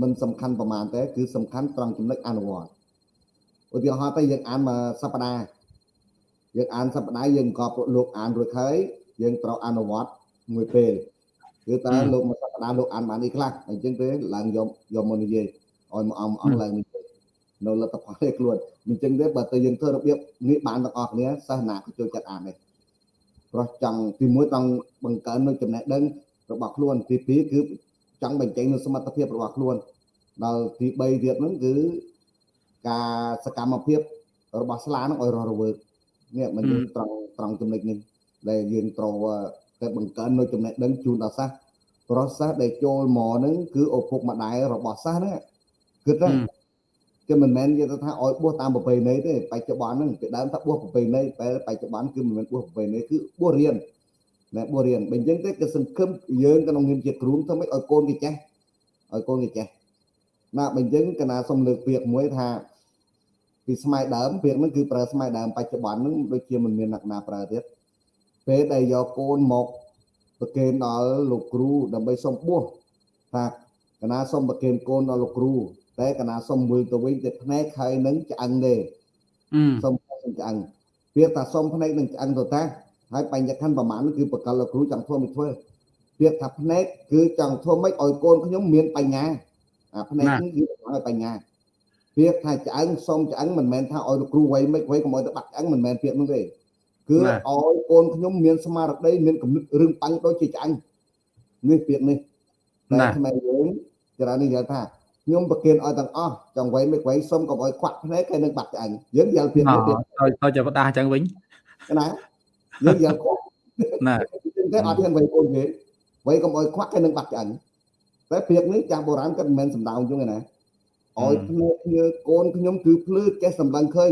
មិនសំខាន់ប្រមាណទេគឺសំខាន់ត្រង់ចំណុចអនុវត្តឧទាហរណ៍ទៅយើងអានមួយសប្តាហ៍យើងអានសប្តាហ៍យើងក៏លោកអានរួចហើយយើងត្រូវអនុវត្តមួយពេលគឺតើលោកមួយសប្តាហ៍លោកអានបានអីខ្លះអញ្ចឹងទេឡើងយកយកមកនិយាយឲ្យមកអង្គអង្គឡើងនិយាយ នៅលទ្ធផលឯខ្លួនអញ្ចឹងទេបើទៅយើងធ្វើរបៀបនេះបានទាំងអស់គ្នាសិស្សណាក៏ចូលចិត្តអានដែរព្រោះចង់ទីមួយចង់បង្កើននៅចំណេះដឹងរបស់ខ្លួនទីពីរគឺចង់បញ្ចេញនូវសមត្ថភាពរបស់ខ្លួនដល់ទី3ទៀតហ្នឹងគឺការសកម្មភាពរបស់ស្លាហ្នឹងឲ្យរស់រវើកនេះមិនយើងត្រង់ត្រង់ចំណុចនេះដែលយើងត្រូវតែបង្កើននៅចំណេះដឹងជូនដល់សិស្សប្រសិទ្ធដែលចូលមកហ្នឹងគឺឪពុកម្ដាយរបស់សិស្សហ្នឹងគិតថា គឺមិនមែននិយាយថាឲ្យបួសតាមប្រពៃណីទេបច្ចុប្បន្នហ្នឹងពីដើមថាបួសប្រពៃណីតែបច្ចុប្បន្នគឺមិនមែនបួសប្រពៃណីគឺបួសរៀនណែបួសរៀនបើអញ្ចឹងទេគឺសង្ឃឹមយើងក្នុងនាមជាគ្រូធ្វើម៉េចឲ្យកូនគេចេះឲ្យកូនគេចេះណាបើអញ្ចឹងកណាសុំលើកពាក្យមួយថាពីស្ម័យដើមពាក្យហ្នឹងគឺប្រើស្ម័យដើមបច្ចុប្បន្នហ្នឹងដូចជាមិនមានអ្នកណាប្រើទៀតពេលដែលយកកូនមកប្រគេនដល់លោកគ្រូដើម្បីសុំបួសថាកណាសុំប្រគេនកូនដល់លោកគ្រូ តែកណាសុំមើលទៅវិញទៅភ្នែកហើយនឹងឆ្អឹងទេសុំសុំឆ្អឹងពាក្យថាសុំភ្នែកនឹងឆ្អឹងទៅតាហើយបញ្ញខណ្ឌប្រមាណគឺបកលលោកគ្រូចង់ធ្វើមិនធ្វើពាក្យថាភ្នែកគឺចង់ធ្វើម៉េចឲ្យកូនខ្ញុំមានបញ្ញាអាភ្នែកនេះគឺឲ្យបញ្ញាពាក្យថាឆ្អឹងសុំឆ្អឹងមិនមែនថាឲ្យលោកគ្រូវៃមិនវៃកុំឲ្យទៅបាក់ឆ្អឹងមិនមែនពាក្យនោះទេគឺឲ្យកូនខ្ញុំមានស្មារតីមានគំនិតរឿងបាញ់ដូចជាឆ្អឹងនេះពាក្យនេះតែថ្មីយើងច្រើននេះនិយាយថា ខ្ញុំប្រគិនឲ្យទាំងអស់ចង់វៃមិនវៃសុំកុំឲ្យខ្វាក់ភ្នែកហើយនឹងបាត់ឆ្អឹងយើងយល់ពាក្យនេះទៀតទៅទៅចាប់ដាស់អញ្ចឹងវិញណាយើងយល់ខ្វាក់ណាតែអត់ហ៊ានវៃកូនគេវៃកុំឲ្យខ្វាក់ហើយនឹងបាត់ឆ្អឹងតែពាក្យនេះចាស់បុរាណគាត់មិនមែនសំដៅអញ្ចឹងណាឲ្យភ្នែកគ្នាកូនខ្ញុំគឺភ្លឺចេះសម្លឹងឃើញ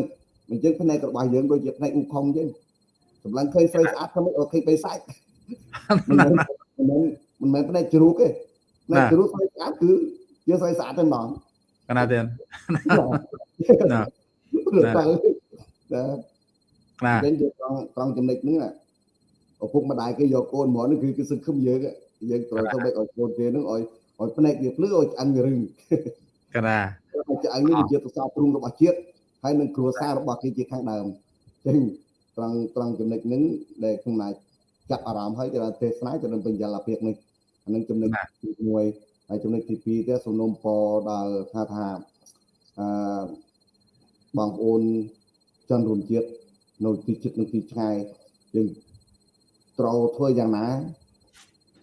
អញ្ចឹងភ្នែករបស់យើងដូចជាភ្នែកឧខុងអញ្ចឹងសម្លឹងឃើញស្រីស្អាតខ្ញុំអូខេបីសាច់មិនមែនមិនមែនភ្នែកជ្រូកទេភ្នែកជ្រូកស្រីស្អាតគឺ យើងស្រីស្អាតតែម្ដងកណាទៀតណាណាណាចឹងយើងត្រង់ត្រង់ចំណុចហ្នឹងឪពុកម្ដាយគេយកកូនមកនេះគឺគឺសង្ឃឹមយើងយើងត្រូវទៅឲ្យកូនគេហ្នឹងឲ្យឲ្យភ្នែកវាភ្លឺឲ្យឆ្អឹងវារឹងកណាឆ្អឹងនេះជាទស្សនព្រំរបស់ជាតិហើយនឹងគ្រួសាររបស់គេជាខាងដើមចឹងត្រង់ត្រង់ចំណុចហ្នឹងដែលខ្ញុំណាចាប់អារម្មណ៍ហើយគេថាទេសនាទៅនឹងបញ្ញលភាពនេះអានឹងចំណុចទី1 ហើយចំណុចទី2ទៀតសំណុំពរដល់ថាថាអឺបងប្អូនជនរួមជាតិនៅទីជិតនៅទីឆ្ងាយយើងត្រូវធ្វើយ៉ាងណា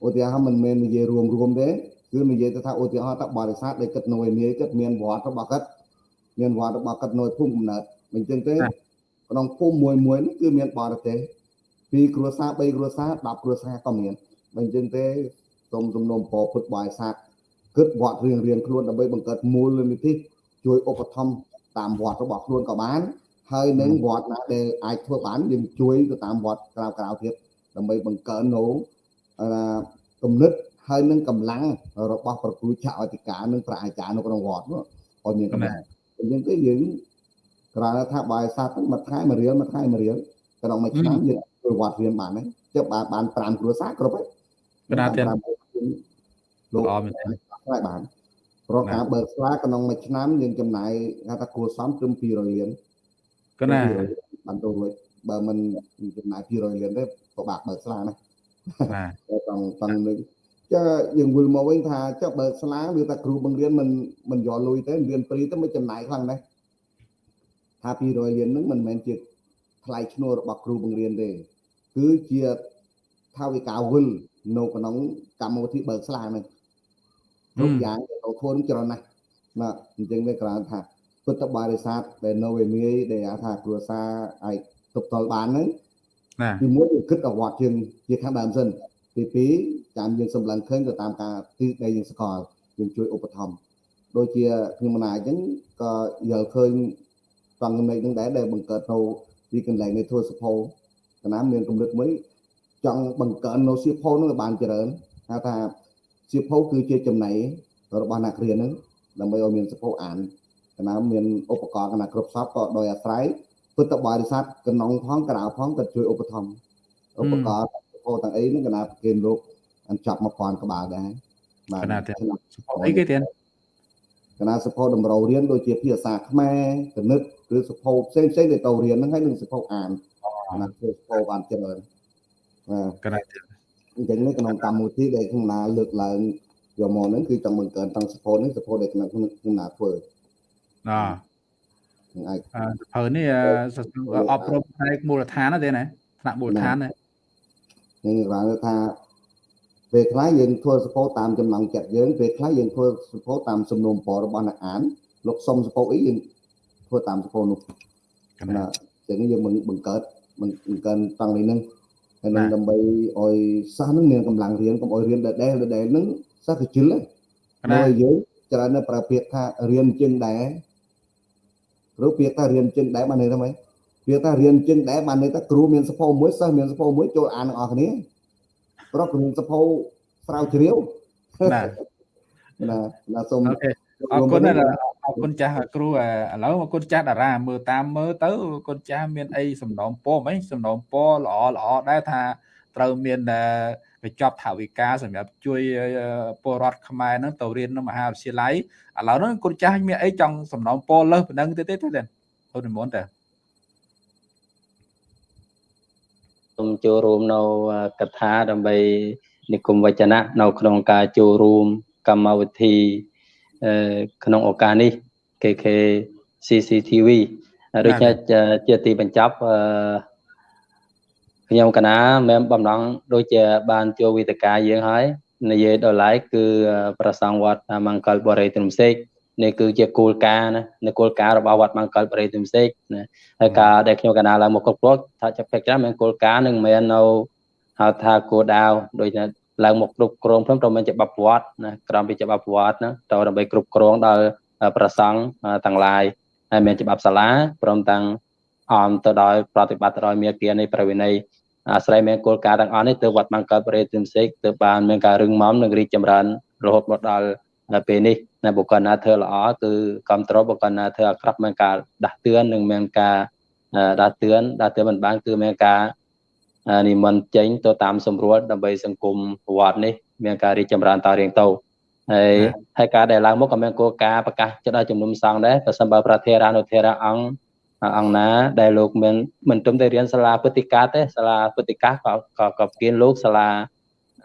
ឧទាហរណ៍មិនមែននិយាយរួមរួមទេគឺនិយាយទៅថាឧទាហរណ៍ថាបរិស័ទដែលគិតនៅឯនាយគិតមានវត្តរបស់គិតមានវត្តរបស់គិតនៅភូមិកំណើតមិនចឹងទេក្នុងភូមិមួយមួយនេះគឺមានបរទេសពីគ្រួសារ3គ្រួសារ10គ្រួសារក៏មានបើអញ្ចឹងទេសូមសំណូមពរពុទ្ធបរិស័ទ គិតវត្តរៀងរៀងខ្លួនដើម្បីបង្កើតមូលនិធិជួយឧបត្ថម្ភតាមវត្តរបស់ខ្លួនក៏បាន ហើយនឹងវត្តណាដែលអាចធ្វើបានយើងជួយទៅតាមវត្តក្រៅក្រៅទៀតដើម្បីបង្កើននៅគំនិតហើយនឹងកម្លាំងរបស់ប្រគូចៅអធិការនិងប្រាអាចារ្យនៅក្នុងវត្តនោះឲ្យមានកម្លាំងអញ្ចឹងទេយើងគ្រាន់តែថាបាយសាស្ត្រមួយថ្ងៃមួយរៀលមួយថ្ងៃមួយរៀលក្នុងមួយឆ្នាំយើងធ្វើវត្តរៀនបានហ្នឹងចុះបានបាន5គ្រួសារគ្រប់ហើយកណាទៀតលោកអមែន ខ្វាយបានព្រោះការបើខ្វាយក្នុងមួយឆ្នាំយើងចំណាយថាថាគួរសមត្រឹម200លានកណាបានទៅរួចបើមិនចំណាយ200លានទេពិបាកបើស្លាណាបាទចង់ចង់នឹងចុះយើងវិលមកវិញថាចុះបើស្លាវាតែគ្រូបង្រៀនមិនមិនយកលុយទេរៀនព្រីទៅមិនចំណាយខ្លាំងដែរថា200លានហ្នឹងមិនមែនជាថ្លៃឈ្នួលរបស់គ្រូបង្រៀនទេគឺជាថាវិការវិលនៅក្នុងកម្មវិធីបើកស្លាហ្នឹង គ្រប់យ៉ាងទៅធ្វើនឹងច្រើនណាស់ណាអញ្ចឹងវាក្រៅថាពុទ្ធបរិស័ទដែលនៅឯនាយដែលថាគ្រួសារអាចទប់ទល់បានហ្នឹងណាទីមួយគឺគិតអវត្តជាងជាខាងដើមសិនទី2ចាំយើងសម្លឹងឃើញទៅតាមការទីដែលយើងស្គាល់យើងជួយឧបត្ថម្ភដូចជាខ្ញុំណាអញ្ចឹងក៏យល់ឃើញសង្ឃមេឃនឹងដែរដែលបង្កើតនៅទីកន្លែងនៃធ្វើសភោកណាមានកម្រិតមួយចង់បង្កើននៅសៀវភៅនឹងឲ្យបានច្រើនហៅថា សៀវភៅគឺជាចំណៃរបស់អ្នករៀនហ្នឹងដើម្បីឲ្យមានសភៅអានកណាមានឧបករណ៍កណាគ្រប់សពក៏ដោយអាស្រ័យពុទ្ធបរិស័ទកណ្ដុងផងក្រៅផងក៏ជួយឧបត្ថម្ភឧបករណ៍សភៅទាំងអីហ្នឹងកណាប្រគិនលោកអញ្ចប់1000ក្បាលដែរបាទកណាទៀតសភៅអីគេទៀតកណាសភៅតម្រូវរៀនដូចជាភាសាខ្មែរគណិតឬសភៅផ្សេងផ្សេងដែលទៅរៀនហ្នឹងហើយនឹងសភៅអានណាធ្វើសភៅបានច្រើនបាទកណាទៀត អញ្ចឹងនេះក្នុងកម្មវិធីដែលខ្ញុំណាលើកឡើងយកមកហ្នឹងគឺចង់បង្កើនតាំងសភៅនេះសភៅដែលខ្ញុំណាធ្វើណានឹងអាចសភៅនេះអប់រំផ្នែកមូលដ្ឋានទេណាថ្នាក់មូលដ្ឋានណានឹងបានថាពេលខ្លះយើងធ្វើសភៅតាមចំណងចិត្តយើងពេលខ្លះយើងធ្វើសភៅតាមសំណុំពររបស់អ្នកអានលោកសុំសភៅអីយើងធ្វើតាមសភៅនោះណាចឹងយើងបង្កើតបង្កើនតាំងនេះនឹង ហើយនឹងដើម្បីឲ្យសិស្សនឹងមានកម្លាំងរៀនកុំឲ្យរៀនដដែលដដែលនឹងសិស្សក៏ជិលដែរយើងច្រើនតែប្រើពាក្យថារៀនជាងដែរព្រោះពាក្យថារៀនជាងដែរបានន័យថាម៉េចពាក្យថារៀនជាងដែរបានន័យថាគ្រូមានសភៅមួយសិស្សមានសភៅមួយចូលអានទាំងអស់គ្នាព្រោះគ្រូសភៅស្រាវជ្រាវណាណាណាសូមអរគុណអរ គុណចាស់គ្រូឥឡូវអរគុណចាស់តារាមើលតាមមើលទៅអរគុណចាស់មានអីសំណូមពរអីសំណូមពរល្អល្អដែរថាត្រូវមានកញ្ចប់ថវិកាសម្រាប់ជួយពលរដ្ឋខ្មែរហ្នឹងទៅរៀននៅមហាវិទ្យាល័យឥឡូវហ្នឹងគុណចាស់មានអីចង់សំណូមពរលើសប៉ុណ្ណឹងទេទេទេអូននិមន្តតើសូមចូលរួមនៅកថាដើម្បីនិគមវចនៈនៅក្នុងការចូលរួមកម្មវិធី ក្នុងឱកាសនេះ KK CCTV ដូចជាទីបញ្ចប់ខ្ញុំកណាមែនបំណងដូចជាបានចូលវិទ្យាយើងហើយនិយាយដល់ឡែកគឺប្រសងវត្តមង្គលបរិយទ្រំសេកនេះគឺជាគោលការណ៍ណានៅគោលការណ៍របស់វត្តមង្គលបរិយទ្រំសេកណាហើយការដែលខ្ញុំកណាឡើងមកគ្រប់គ្រងថាចាប់ពេកច្រើនមានគោលការណ៍នឹងមិនមែននៅហៅថាគោលដៅដូច ឡើងមកគ្រប់គ្រងព្រមត្រូវមានច្បាប់វត្តណាក្រមពីច្បាប់វត្តណាទៅដើម្បីគ្រប់គ្រងដល់ប្រសង់ទាំងឡាយហើយមានច្បាប់សាលាព្រមទាំងអមទៅដោយប្រតិបត្តិដោយមេគានៃប្រវិន័យអាស្រ័យមានគោលការណ៍ទាំងអស់នេះទើបវត្តបង្កើតបរិយាទិមសេកទើបបានមានការរឹងមាំនិងរីកចម្រើនរហូតមកដល់ពេលនេះនៅបុគ្គលណាធ្វើល្អគឺគ្រប់គ្រងបុគ្គលណាធ្វើអាក្រក់មានការដាស់តឿននិងមានការដាស់តឿនដាស់តឿនមិនបានគឺមានការ និមន្តចេញទៅតាមសម្រួលដើម្បីសង្គមវត្តនេះមានការរីកចម្រើនតរៀងទៅហើយហើយការដែលឡើងមកក៏មានគោលការណ៍ប្រកាសចិត្តឲ្យជំនុំសង្ឃដែរប្រសិនបើប្រធារានុធារៈអង្គអង្គណាដែលលោកមានមិនត្រឹមតែរៀនសាលាពុទ្ធិកាទេសាលាពុទ្ធិកាក៏ក៏ក៏ប្រគៀនលោកសាលា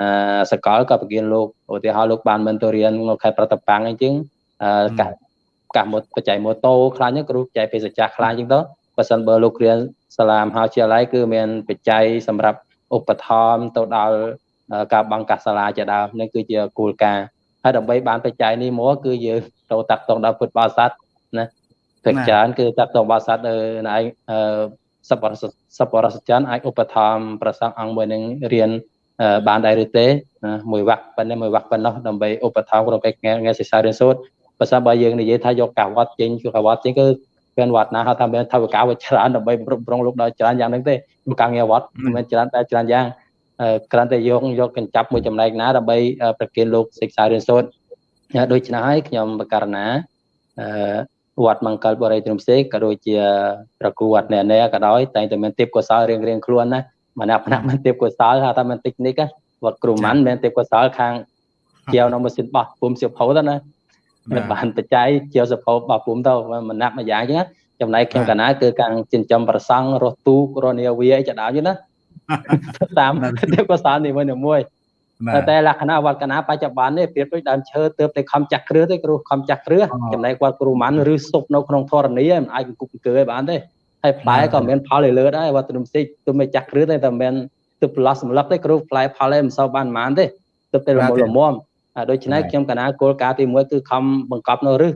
អឺសកលក៏ប្រគៀនលោកឧទាហរណ៍លោកបានមិនទៅរៀននៅខេត្តប្រតប៉ាំងអីចឹងអឺកាសកាសមកបច្ច័យម៉ូតូខ្លាញ់គ្រូបច្ច័យបេសកខ្លាញ់ចឹងទៅ បើសិនបើលោករៀនសាលាមហាវិទ្យាល័យគឺមានបច្ច័យសម្រាប់ឧបត្ថម្ភទៅដល់ការបង្កាសសាលាជាដើមនេះគឺជាគោលការណ៍ហើយដើម្បីបានបច្ច័យនេះមកគឺយើងទៅតាក់ទងដល់ពុទ្ធបរិស័ទណាភាគច្រើនគឺតាក់ទងបរិស័ទនៅឯសពរសពរសច័នអាចឧបត្ថម្ភប្រសងអង្គមួយនឹងរៀនបានដែរឬទេមួយវគ្គប៉ុណ្ណេះមួយវគ្គប៉ុណ្ណោះដើម្បីឧបត្ថម្ភក្នុងកិច្ចងារសិក្សារៀនសូត្របើសិនបើយើងនិយាយថាយកកាវត្តចេញគឺកាវត្តចេញគឺ មានវត្តណាហៅថាមានថវិកាវាច្រើនដើម្បីគ្រប់គ្រងលោកដល់ច្រើនយ៉ាងហ្នឹងទេការងារវត្តមិនច្រើនតែច្រើនយ៉ាងគ្រាន់តែយកយកកញ្ចប់មួយចំណែកណាដើម្បីប្រគិនលោកសិក្សារៀនសូត្រដូច្នេះហើយខ្ញុំបករណាអឺវត្តមង្គលបរិយទ្រំសេកក៏ដូចជាប្រគួតអ្នកណាក៏ដោយតែងតែមានទេពកោសលរៀងរៀងខ្លួនណាម្នាក់ម្នាក់មានទេពកោសលហៅថាមានតិចនិកវត្តគ្រូម៉ាន់មានទេពកោសលខាងជាវនៅម៉ាស៊ីនបោះពុំសៀវភៅទៅណា មិនបានបច្ច័យជាវសភៅបោះពុំទៅម្នាក់មួយយ៉ាងចឹងចំណែកខ្ញុំកណាគឺខាងចិញ្ចឹមប្រសង់រស់ទូករនាវាអីចដើមចឹងណាតាមទេពកោសលនេះមួយៗតែលក្ខណៈវត្តកណាបច្ចុប្បន្ននេះប្រៀបដូចដើមឈើទើបតែខំចាស់គ្រឿទេគ្រូខំចាស់គ្រឿចំណែកវត្តគ្រូម៉ាន់ឬសុបនៅក្នុងធរណីមិនអាចគប់អង្គើឲ្យបានទេហើយផ្លែក៏មានផលឲ្យលើដែរវត្តនំសិចទើបមិនចាស់គ្រឿទេតែមិនទើបប្រឡោះសម្លឹកទេគ្រូផ្លែផលឯងមិនសូវបានប៉ុន្មានទេទើបតែលំលំម ដូច្នេះខ្ញុំកណាគោលការណ៍ទី1គឺខំបង្កប់នៅរឹស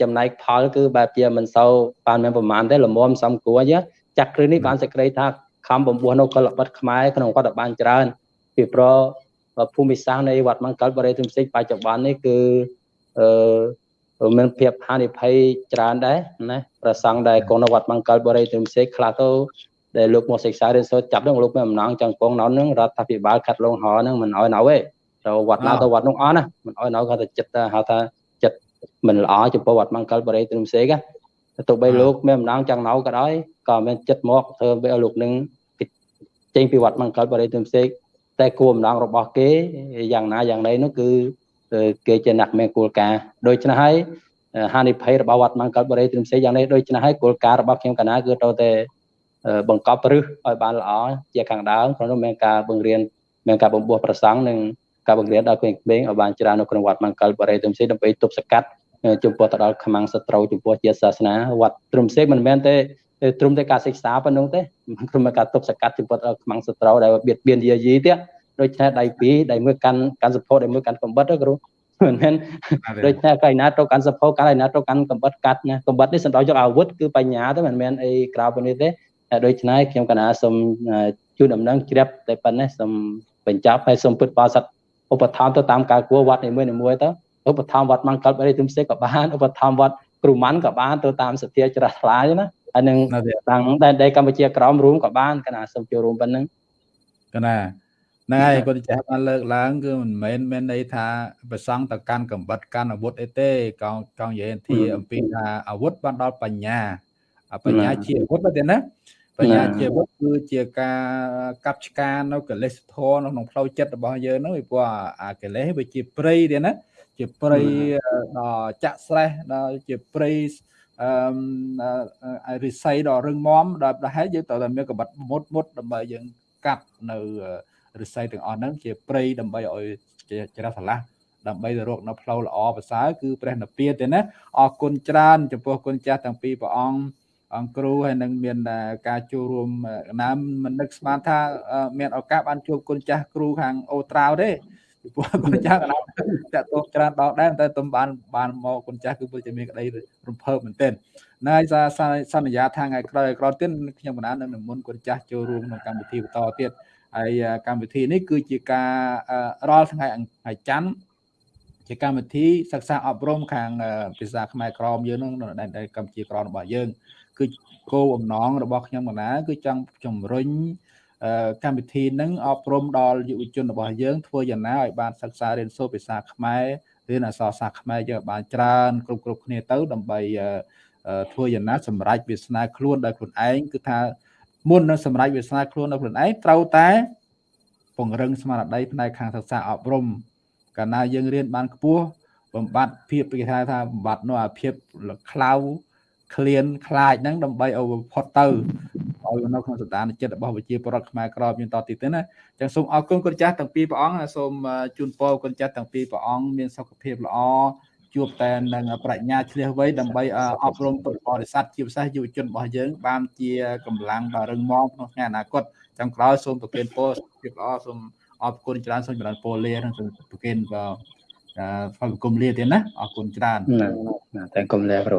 ចំណែកផលគឺបែបជាមិនសូវបានមានប្រមាណទេលំមសំគួរចាស់គ្រឿនេះបានសេចក្តីថាខំបំពោះនៅកលបិតខ្មែរក្នុងវត្តបានច្រើនពីព្រោះភូមិសាស្ត្រនៃវត្តមង្គលបរិយទុំសិចបច្ចុប្បន្ននេះគឺអឺមានភាពហានិភ័យច្រើនដែរណាប្រសង់ដែលកូនវត្តមង្គលបរិយទុំសិចខ្លះទៅដែលលោកមកសិក្សារៀនសូត្រចាប់នឹងលោកមានអំណងចង់ពងណោនឹងរដ្ឋាភិបាលខាត់លងហនឹងមិនអោយណៅទេ ទៅវត្តណាទៅវត្តនោះអស់ណាមិនអោយណៅគាត់ទៅចិត្តហៅថាចិត្តមិនល្អចំពោះវត្តមង្គលបរិយទុំសិចទៅបីលោកមានអំណងចង់ណៅក៏ដោយក៏មានចិត្តមកធ្វើឲ្យលោកនឹងចេញពីវត្តមង្គលបរិយទុំសិចតែគោលម្ដងរបស់គេយ៉ាងណាយ៉ាងណីនោះគឺគេជាអ្នកមានគោលការណ៍ដូច្នេះហើយហានិភ័យរបស់វត្តមង្គលបរិយទ្រឹមសេយ៉ាងនេះដូច្នេះហើយគោលការណ៍របស់ខ្ញុំកណាគឺទៅតែបង្កប់រឹសឲ្យបានល្អជាខាងដើមក្នុងនោះមានការបង្រៀនមានការបំពោះប្រសង់និង ការបង្រៀនដល់ក្មេងៗឲ្យបានច្រើននៅក្នុងវត្តមង្គលបរិយទ្រឹមសេដើម្បីទប់ស្កាត់ចំពោះទៅដល់ខ្មាំងសត្រូវចំពោះជាសាសនាវត្តទ្រឹមសេមិនមែនទេត្រឹមតែការសិក្សាប៉ុណ្ណឹងទេគ្រាន់តែការទប់ស្កាត់ចំពោះដល់ខ្មាំងសត្រូវដែលបៀតបៀនយាយីទៀតដូច្នេះដៃពីរដៃមួយកាន់កាន់សភោដៃមួយកាន់កំបិតគ្រូមិនមែនដូច្នេះកៃណាទៅកាន់សភោកាន់ឯណាទៅកាន់កំបិតកាត់ណាកំបិតនេះសំដៅយកអាវុធគឺបញ្ញាទៅមិនមែនអីក្រៅពីនេះទេដូច្នេះខ្ញុំកណាសូមជូនដំណឹងជ្រាបតែប៉ុណ្ណេះសូមបញ្ចប់ហើយសូមពុទ្ធបរិស័ទ ឧបត្ថម្ភទៅតាមការគួរវត្តនីមួយៗទៅឧបត្ថម្ភវត្តមង្គលបរិយទុំសេក៏បានឧបត្ថម្ភវត្តគ្រូម៉ាន់ក៏បានទៅតាមសទ្ធាច្រាស់ថ្លាណាហើយនឹងតាំងតែកម្ពុជាក្រមរួមក៏បានកណាសូមចូលរួមប៉ុណ្ណឹងកណាហ្នឹងហើយគាត់ចាស់បានលើកឡើងគឺមិនមែនមានន័យថាប្រសង់តកាន់កំបិតកាន់អាវុធអីទេកងកងនិយាយទីអំពីថាអាវុធបានដល់បញ្ញាបញ្ញាជាអាវុធទៅទេណា បញ្ញាជាអាវុធគឺជាការកាប់ឆ្ការនៅកិលេសធម៌នៅក្នុងផ្លូវចិត្តរបស់យើងហ្នឹងពីព្រោះអាកិលេសវាជាព្រៃទេណាជាព្រៃដល់ចាក់ស្រេះដល់ជាព្រៃអឺរិស័យដ៏រឹងមាំដល់ប្រហែលយើងត្រូវតែមានកម្រិតមុតមុតដើម្បីយើងកាត់នៅរិស័យទាំងអស់ហ្នឹងជាព្រៃដើម្បីឲ្យច្រះឆ្លាស់ដើម្បីទៅរកនៅផ្លូវល្អប្រសើរគឺព្រះនិព្វានទេណាអរគុណច្រើនចំពោះគុណចាស់ទាំងពីរព្រះអង្គ អង្គគ្រូហើយនឹងមានការចូលរួមណាមមិននឹកស្មានថាមានឱកាសបានជួបគុណចាស់គ្រូខាងអូត្រាវទេពីព្រោះគុណចាស់កណ្ដាលតាក់ទងច្រើនដល់ដែរតែទំបានបានមកគុណចាស់គឺពិតជាមានក្តីរំភើបមែនទែនណាយសន្យាថាថ្ងៃក្រោយក្រោយទៀតខ្ញុំបណ្ដានឹងនិមន្តគុណចាស់ចូលរួមក្នុងកម្មវិធីបន្តទៀតហើយកម្មវិធីនេះគឺជាការរាល់ថ្ងៃថ្ងៃច័ន្ទជាកម្មវិធីសិក្សាអប់រំខាងភាសាខ្មែរក្រមយើងនឹងនៅដែនកម្ពុជាក្រមរបស់យើង គឺគោលបំណងរបស់ខ្ញុំកណាគឺចង់ជំរុញកម្មវិធីនឹងអប់រំដល់យុវជនរបស់យើងធ្វើយ៉ាងណាឲ្យបានសិក្សារៀនសូត្រភាសាខ្មែររៀនអក្សរសាស្ត្រខ្មែរយើងបានច្រើនគ្រប់គ្រប់គ្នាទៅដើម្បីធ្វើយ៉ាងណាសម្រេចវាសនាខ្លួនដោយខ្លួនឯងគឺថាមុននឹងសម្រេចវាសនាខ្លួនដោយខ្លួនឯងត្រូវតែពង្រឹងស្មារតីផ្នែកខាងសិក្សាអប់រំកាលណាយើងរៀនបានខ្ពស់បំបត្តិភាពគេថាថាបំបត្តិនោះអាភាពខ្លៅ ឃ្លានខ្លាចហ្នឹងដើម្បីឲ្យផុតទៅឲ្យនៅក្នុងសន្តានចិត្តរបស់ប្រជាពលរដ្ឋខ្មែរក្រមយើងតទៀតទេណាចឹងសូមអរគុណគុណចាស់ទាំងពីរព្រះអង្គសូមជូនពរគុណចាស់ទាំងពីរព្រះអង្គមានសុខភាពល្អជួបតែនឹងប្រាជ្ញាឆ្លៀសវៃដើម្បីអប់រំពុទ្ធបរិស័ទជាពិសេសយុវជនរបស់យើង បានជាកម្លាំងដ៏រឹងមាំក្នុងថ្ងៃអនាគតចាំក្រោយសូមប្រគេនពរភាពល្អសូមអរគុណច្រើនសូមចម្រើនពរលានិងសូមប្រគេនផលគុំលាទៀតណាអរគុណច្រើនតែគុំលាគ្រូ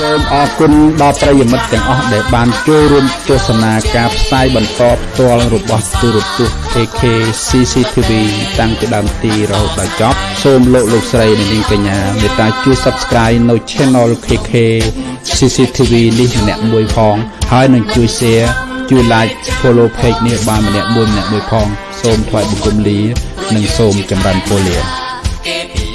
សូមអរគុណដល់ប្រិយមិត្តទាំងអស់ដែលបានចូលរួមទស្សនាការផ្សាយបន្តផ្ទាល់របស់ទូរទស្សន៍ AK CCTV តាំងពីដើមទីរហូតដល់ចប់សូមលោកលោកស្រីនិងនាងកញ្ញាមេត្តាជួយ Subscribe នៅ Channel KK CCTV នេះម្នាក់មួយផងហើយនឹងជួយ Share ជួយ Like Follow Page នេះបានម្នាក់មួយម្នាក់មួយផង សូមថ្លែងបង្គំលា និងសូមចម្រើនពរលា